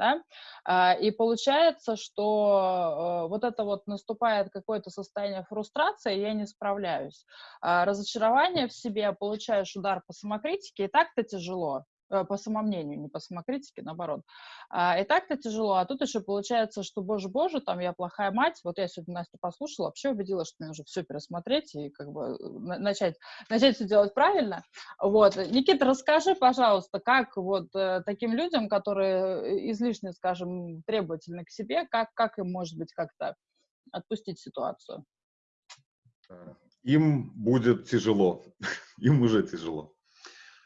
да, а, и получается, что э, вот это вот наступает какое-то состояние фрустрации, я не справляюсь. А, разочарование в себе, получаешь удар по самокритике, и так-то тяжело, по самомнению, не по самокритике, наоборот. А, и так-то тяжело, а тут еще получается, что, боже-боже, там я плохая мать, вот я сегодня Настю послушала, вообще убедилась, что мне нужно все пересмотреть и как бы э, начать, начать все делать правильно. Вот. Никита, расскажи, пожалуйста, как вот э, таким людям, которые излишне, скажем, требовательны к себе, как, как им, может быть, как-то отпустить ситуацию? Им будет тяжело, им уже тяжело.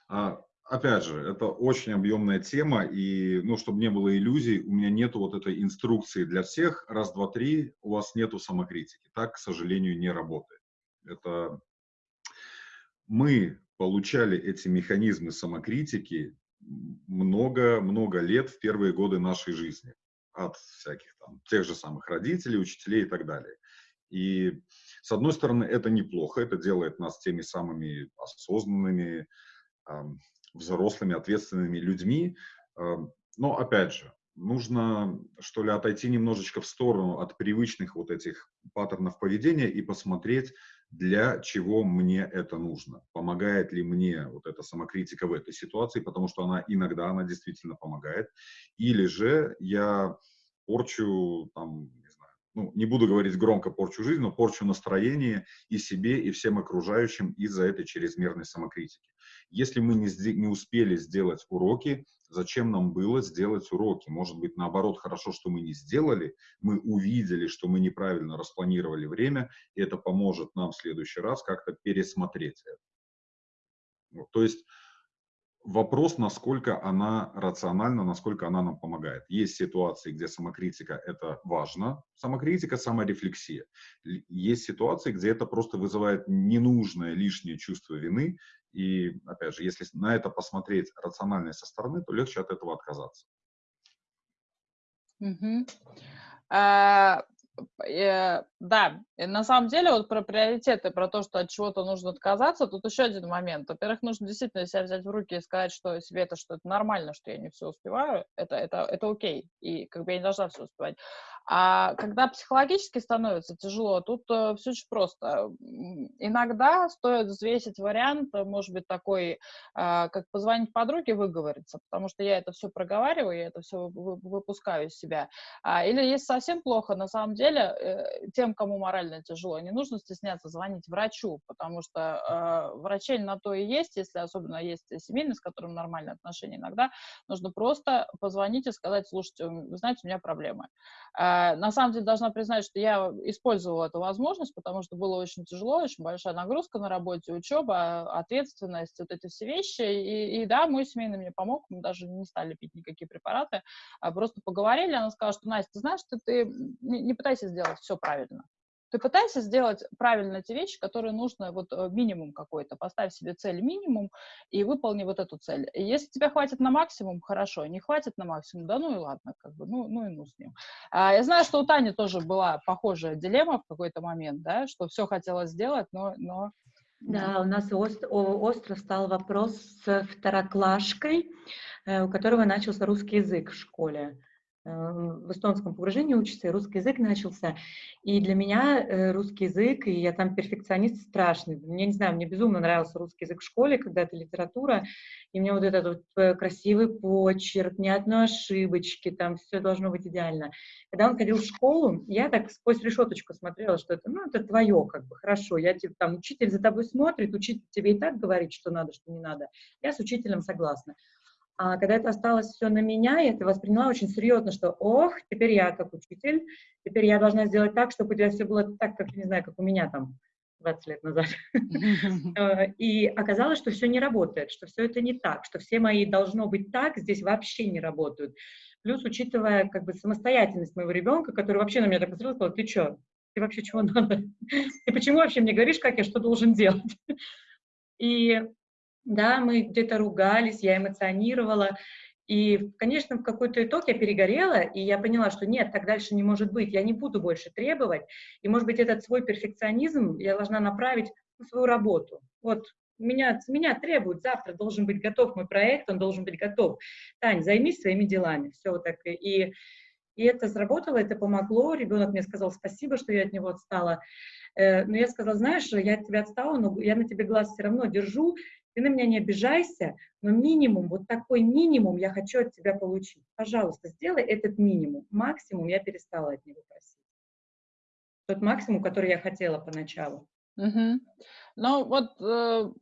А, опять же, это очень объемная тема, и, ну, чтобы не было иллюзий, у меня нету вот этой инструкции для всех, раз, два, три, у вас нету самокритики. Так, к сожалению, не работает. Это мы получали эти механизмы самокритики много-много лет в первые годы нашей жизни от всяких там, тех же самых родителей, учителей и так далее. И, с одной стороны, это неплохо, это делает нас теми самыми осознанными, взрослыми, ответственными людьми. Эм, но, опять же, нужно, что ли, отойти немножечко в сторону от привычных вот этих паттернов поведения и посмотреть, для чего мне это нужно. Помогает ли мне вот эта самокритика в этой ситуации, потому что она иногда, она действительно помогает. Или же я порчу, там, ну, не буду говорить громко порчу жизнь, но порчу настроение и себе, и всем окружающим из-за этой чрезмерной самокритики. Если мы не, не успели сделать уроки, зачем нам было сделать уроки? Может быть, наоборот, хорошо, что мы не сделали, мы увидели, что мы неправильно распланировали время, и это поможет нам в следующий раз как-то пересмотреть это. Вот, то есть вопрос, насколько она рациональна, насколько она нам помогает. Есть ситуации, где самокритика – это важно. Самокритика – саморефлексия. Есть ситуации, где это просто вызывает ненужное лишнее чувство вины. И, опять же, если на это посмотреть рационально со стороны, то легче от этого отказаться. Угу. А, э, да, и на самом деле вот про приоритеты, про то, что от чего-то нужно отказаться, тут еще один момент. Во-первых, нужно действительно себя взять в руки и сказать, что себе это, что это нормально, что я не все успеваю, это, это, это окей, и как бы я не должна все успевать. А когда психологически становится тяжело, тут э, все очень просто. Иногда стоит взвесить вариант, э, может быть, такой, э, как позвонить подруге, выговориться, потому что я это все проговариваю, я это все выпускаю из себя. А, или если совсем плохо, на самом деле, э, тем, кому морально тяжело, не нужно стесняться звонить врачу, потому что э, врачей на то и есть, если особенно есть семейный, с которым нормальные отношения, иногда нужно просто позвонить и сказать, слушайте, вы знаете, у меня проблемы. Э, на самом деле должна признать, что я использовала эту возможность, потому что было очень тяжело, очень большая нагрузка на работе, учеба, ответственность, вот эти все вещи. И, и да, мой семейный мне помог, мы даже не стали пить никакие препараты, а просто поговорили, она сказала, что, Настя, ты знаешь, ты, ты не, не пытайся сделать все правильно. Ты пытайся сделать правильно те вещи, которые нужно, вот э, минимум какой-то, поставь себе цель минимум и выполни вот эту цель. И если тебе хватит на максимум, хорошо, не хватит на максимум, да ну и ладно, как бы, ну, ну и ну с ним. А, я знаю, что у Тани тоже была похожая дилемма в какой-то момент, да, что все хотела сделать, но, но да, у нас остро, остро стал вопрос с второклашкой, э, у которого начался русский язык в школе. В эстонском погружении учится, и русский язык начался. И для меня э, русский язык, и я там перфекционист страшный. Мне, не знаю, мне безумно нравился русский язык в школе, когда это литература, и мне вот этот вот э, красивый почерк, ни одной ошибочки, там все должно быть идеально. Когда он ходил в школу, я так сквозь решеточку смотрела, что это, ну, это твое, как бы, хорошо. Я тебе, там, учитель за тобой смотрит, учитель тебе и так говорит, что надо, что не надо. Я с учителем согласна. А когда это осталось все на меня, я это восприняла очень серьезно, что, ох, теперь я как учитель, теперь я должна сделать так, чтобы у тебя все было так, как, не знаю, как у меня там 20 лет назад. Э, и оказалось, что все не работает, что все это не так, что все мои должно быть так, здесь вообще не работают. Плюс, учитывая как бы самостоятельность моего ребенка, который вообще на меня так посмотрел, сказал, ты что, ты вообще чего надо? Ты почему вообще мне говоришь, как я что должен делать? И да, мы где-то ругались, я эмоционировала, и, конечно, в какой-то итог я перегорела, и я поняла, что нет, так дальше не может быть, я не буду больше требовать, и, может быть, этот свой перфекционизм я должна направить на свою работу. Вот меня, меня требуют, завтра должен быть готов мой проект, он должен быть готов. Тань, займись своими делами, все вот так. И, и это сработало, это помогло, ребенок мне сказал спасибо, что я от него отстала. Э, но я сказала, знаешь, я от тебя отстала, но я на тебе глаз все равно держу, ты на меня не обижайся, но минимум, вот такой минимум я хочу от тебя получить. Пожалуйста, сделай этот минимум. Максимум я перестала от него просить. Тот максимум, который я хотела поначалу. Угу. Ну вот э,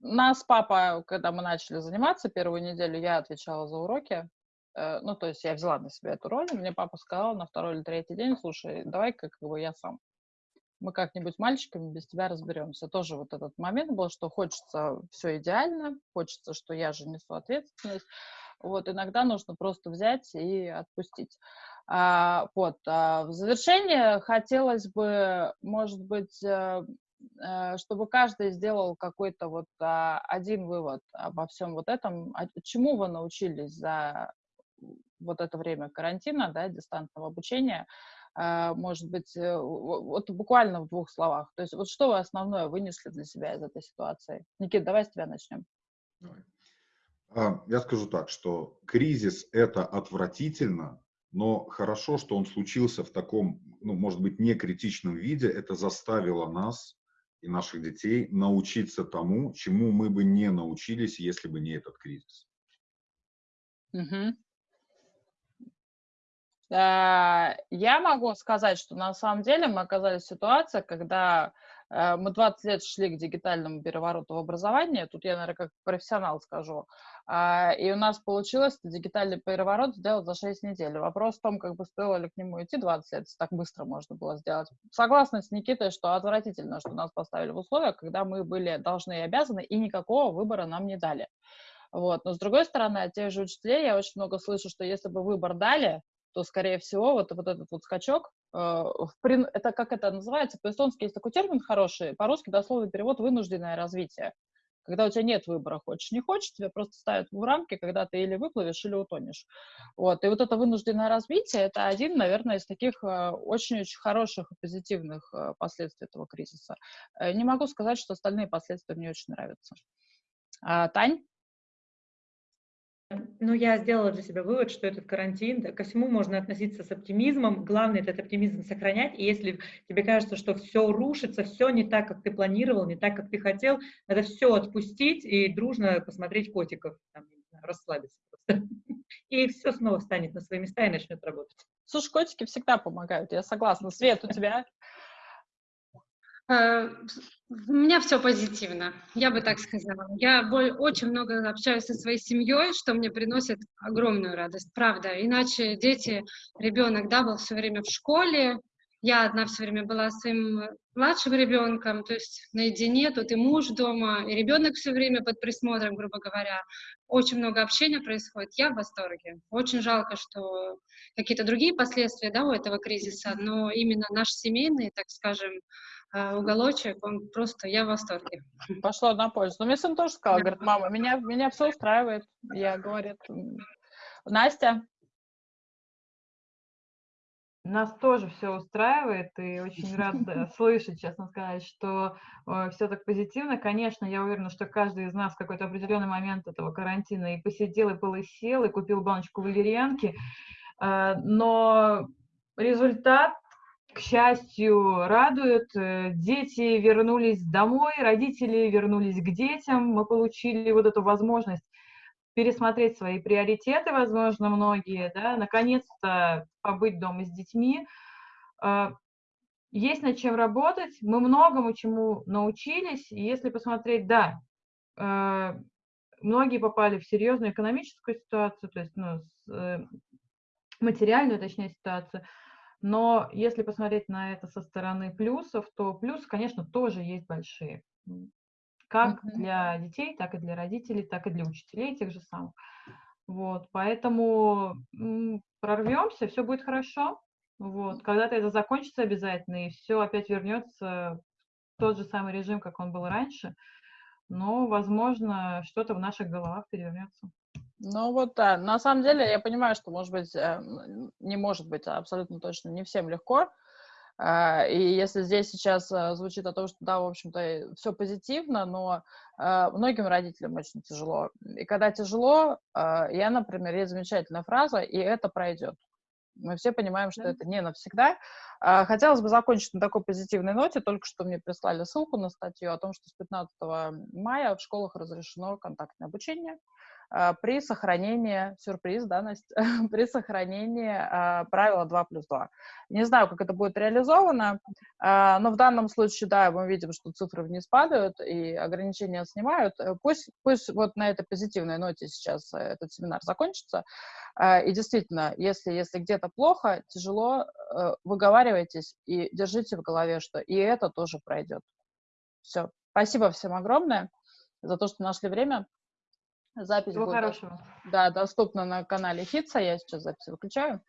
нас папа, когда мы начали заниматься первую неделю, я отвечала за уроки. Э, ну, то есть я взяла на себя эту роль, мне папа сказал на второй или третий день, слушай, давай-ка как бы я сам мы как-нибудь мальчиками без тебя разберемся. Тоже вот этот момент был, что хочется все идеально, хочется, что я же несу ответственность. Вот иногда нужно просто взять и отпустить. А, вот. А в завершение хотелось бы, может быть, э, э, чтобы каждый сделал какой-то вот а, один вывод обо всем вот этом, а чему вы научились за вот это время карантина, да, дистанционного обучения, может быть, э, вот буквально в двух словах. То есть вот что вы основное вынесли для себя из этой ситуации? Никит, давай с тебя начнем. А, я скажу так, что кризис – это отвратительно, но хорошо, что он случился в таком, ну, может быть, не критичном виде. Это заставило нас и наших детей научиться тому, чему мы бы не научились, если бы не этот кризис. Угу. Э, я могу сказать, что на самом деле мы оказались в ситуации, когда э, мы 20 лет шли к дигитальному перевороту в образовании, тут я, наверное, как профессионал скажу, а, и у нас получилось дигитальный переворот сделать за 6 недель. Вопрос в том, как бы стоило ли к нему идти 20 лет, так быстро можно было сделать. Согласна с Никитой, что отвратительно, что нас поставили в условия, когда мы были должны и обязаны, и никакого выбора нам не дали. Вот. Но с другой стороны, от тех же учителей я очень много слышу, что если бы выбор дали, то, скорее всего, вот, вот этот вот скачок, э, это как это называется, по-эстонски есть такой термин хороший, по-русски дословный перевод «вынужденное развитие». Когда у тебя нет выбора, хочешь, не хочешь, тебя просто ставят в рамки, когда ты или выплывешь, или утонешь. Вот. И вот это вынужденное развитие — это один, наверное, из таких э, очень-очень хороших и позитивных э, последствий этого кризиса. Не могу сказать, что остальные последствия мне очень нравятся. А, Тань? Ну, я сделала для себя вывод, что этот карантин, да, ко всему можно относиться с оптимизмом. Главное этот оптимизм сохранять. И если тебе кажется, что все рушится, все не так, как ты планировал, не так, как ты хотел, надо все отпустить и дружно посмотреть котиков, там, расслабиться просто. И все снова встанет на свои места и начнет работать. Слушай, котики всегда помогают, я согласна. Свет, у тебя у меня все позитивно, я бы так сказала. Я очень много общаюсь со своей семьей, что мне приносит огромную радость, правда. Иначе дети, ребенок, да, был все время в школе, я одна все время была своим младшим ребенком, то есть наедине, тут и муж дома, и ребенок все время под присмотром, грубо говоря. Очень много общения происходит, я в восторге. Очень жалко, что какие-то другие последствия да, у этого кризиса, но именно наш семейный, так скажем, а, уголочек, он просто, я в восторге. Пошло на пользу. Но мне сын тоже сказал, говорит, мама, меня, меня все устраивает. Я, говорит, Настя? Нас тоже все устраивает, и очень рад слышать, честно сказать, что э, все так позитивно. Конечно, я уверена, что каждый из нас в какой-то определенный момент этого карантина и посидел, и полысел, и купил баночку валерьянки, А, но результат, к счастью, радует. Дети вернулись домой, родители вернулись к детям. Мы получили вот эту возможность пересмотреть свои приоритеты, возможно, многие, да, наконец-то побыть дома с детьми. А, есть над чем работать, мы многому чему научились, и если посмотреть, да, а, многие попали в серьезную экономическую ситуацию, то есть ну, э, материальную, точнее, ситуацию, но если посмотреть на это со стороны плюсов, то плюсы, конечно, тоже есть большие как mm-hmm. для детей, так и для родителей, так и для учителей тех же самых. Вот, поэтому прорвемся, все будет хорошо. Вот, когда-то это закончится обязательно, и все опять вернется в тот же самый режим, как он был раньше. Но, возможно, что-то в наших головах перевернется. Ну вот да, на самом деле я понимаю, что может быть, э, не может быть абсолютно точно не всем легко, а, и если здесь сейчас а, звучит о том, что да, в общем-то, все позитивно, но а, многим родителям очень тяжело. И когда тяжело, я, например, есть замечательная фраза, и это пройдет. Мы все понимаем, что да. это не навсегда. Хотелось бы закончить на такой позитивной ноте. Только что мне прислали ссылку на статью о том, что с 15 мая в школах разрешено контактное обучение. А, при сохранении, сюрприз, да, Настя, при сохранении а, правила 2 плюс 2. Не знаю, как это будет реализовано, а, но в данном случае, да, мы видим, что цифры вниз падают и ограничения снимают. Э, пусть, пусть вот на этой позитивной ноте сейчас э, этот семинар закончится. И действительно, если, если где-то плохо, тяжело, э, выговаривайтесь и держите в голове, что и это тоже пройдет. Все. Спасибо всем огромное за то, что нашли время. Запись Всего будет хорошего. Да, доступна на канале Хитса. Я сейчас запись выключаю.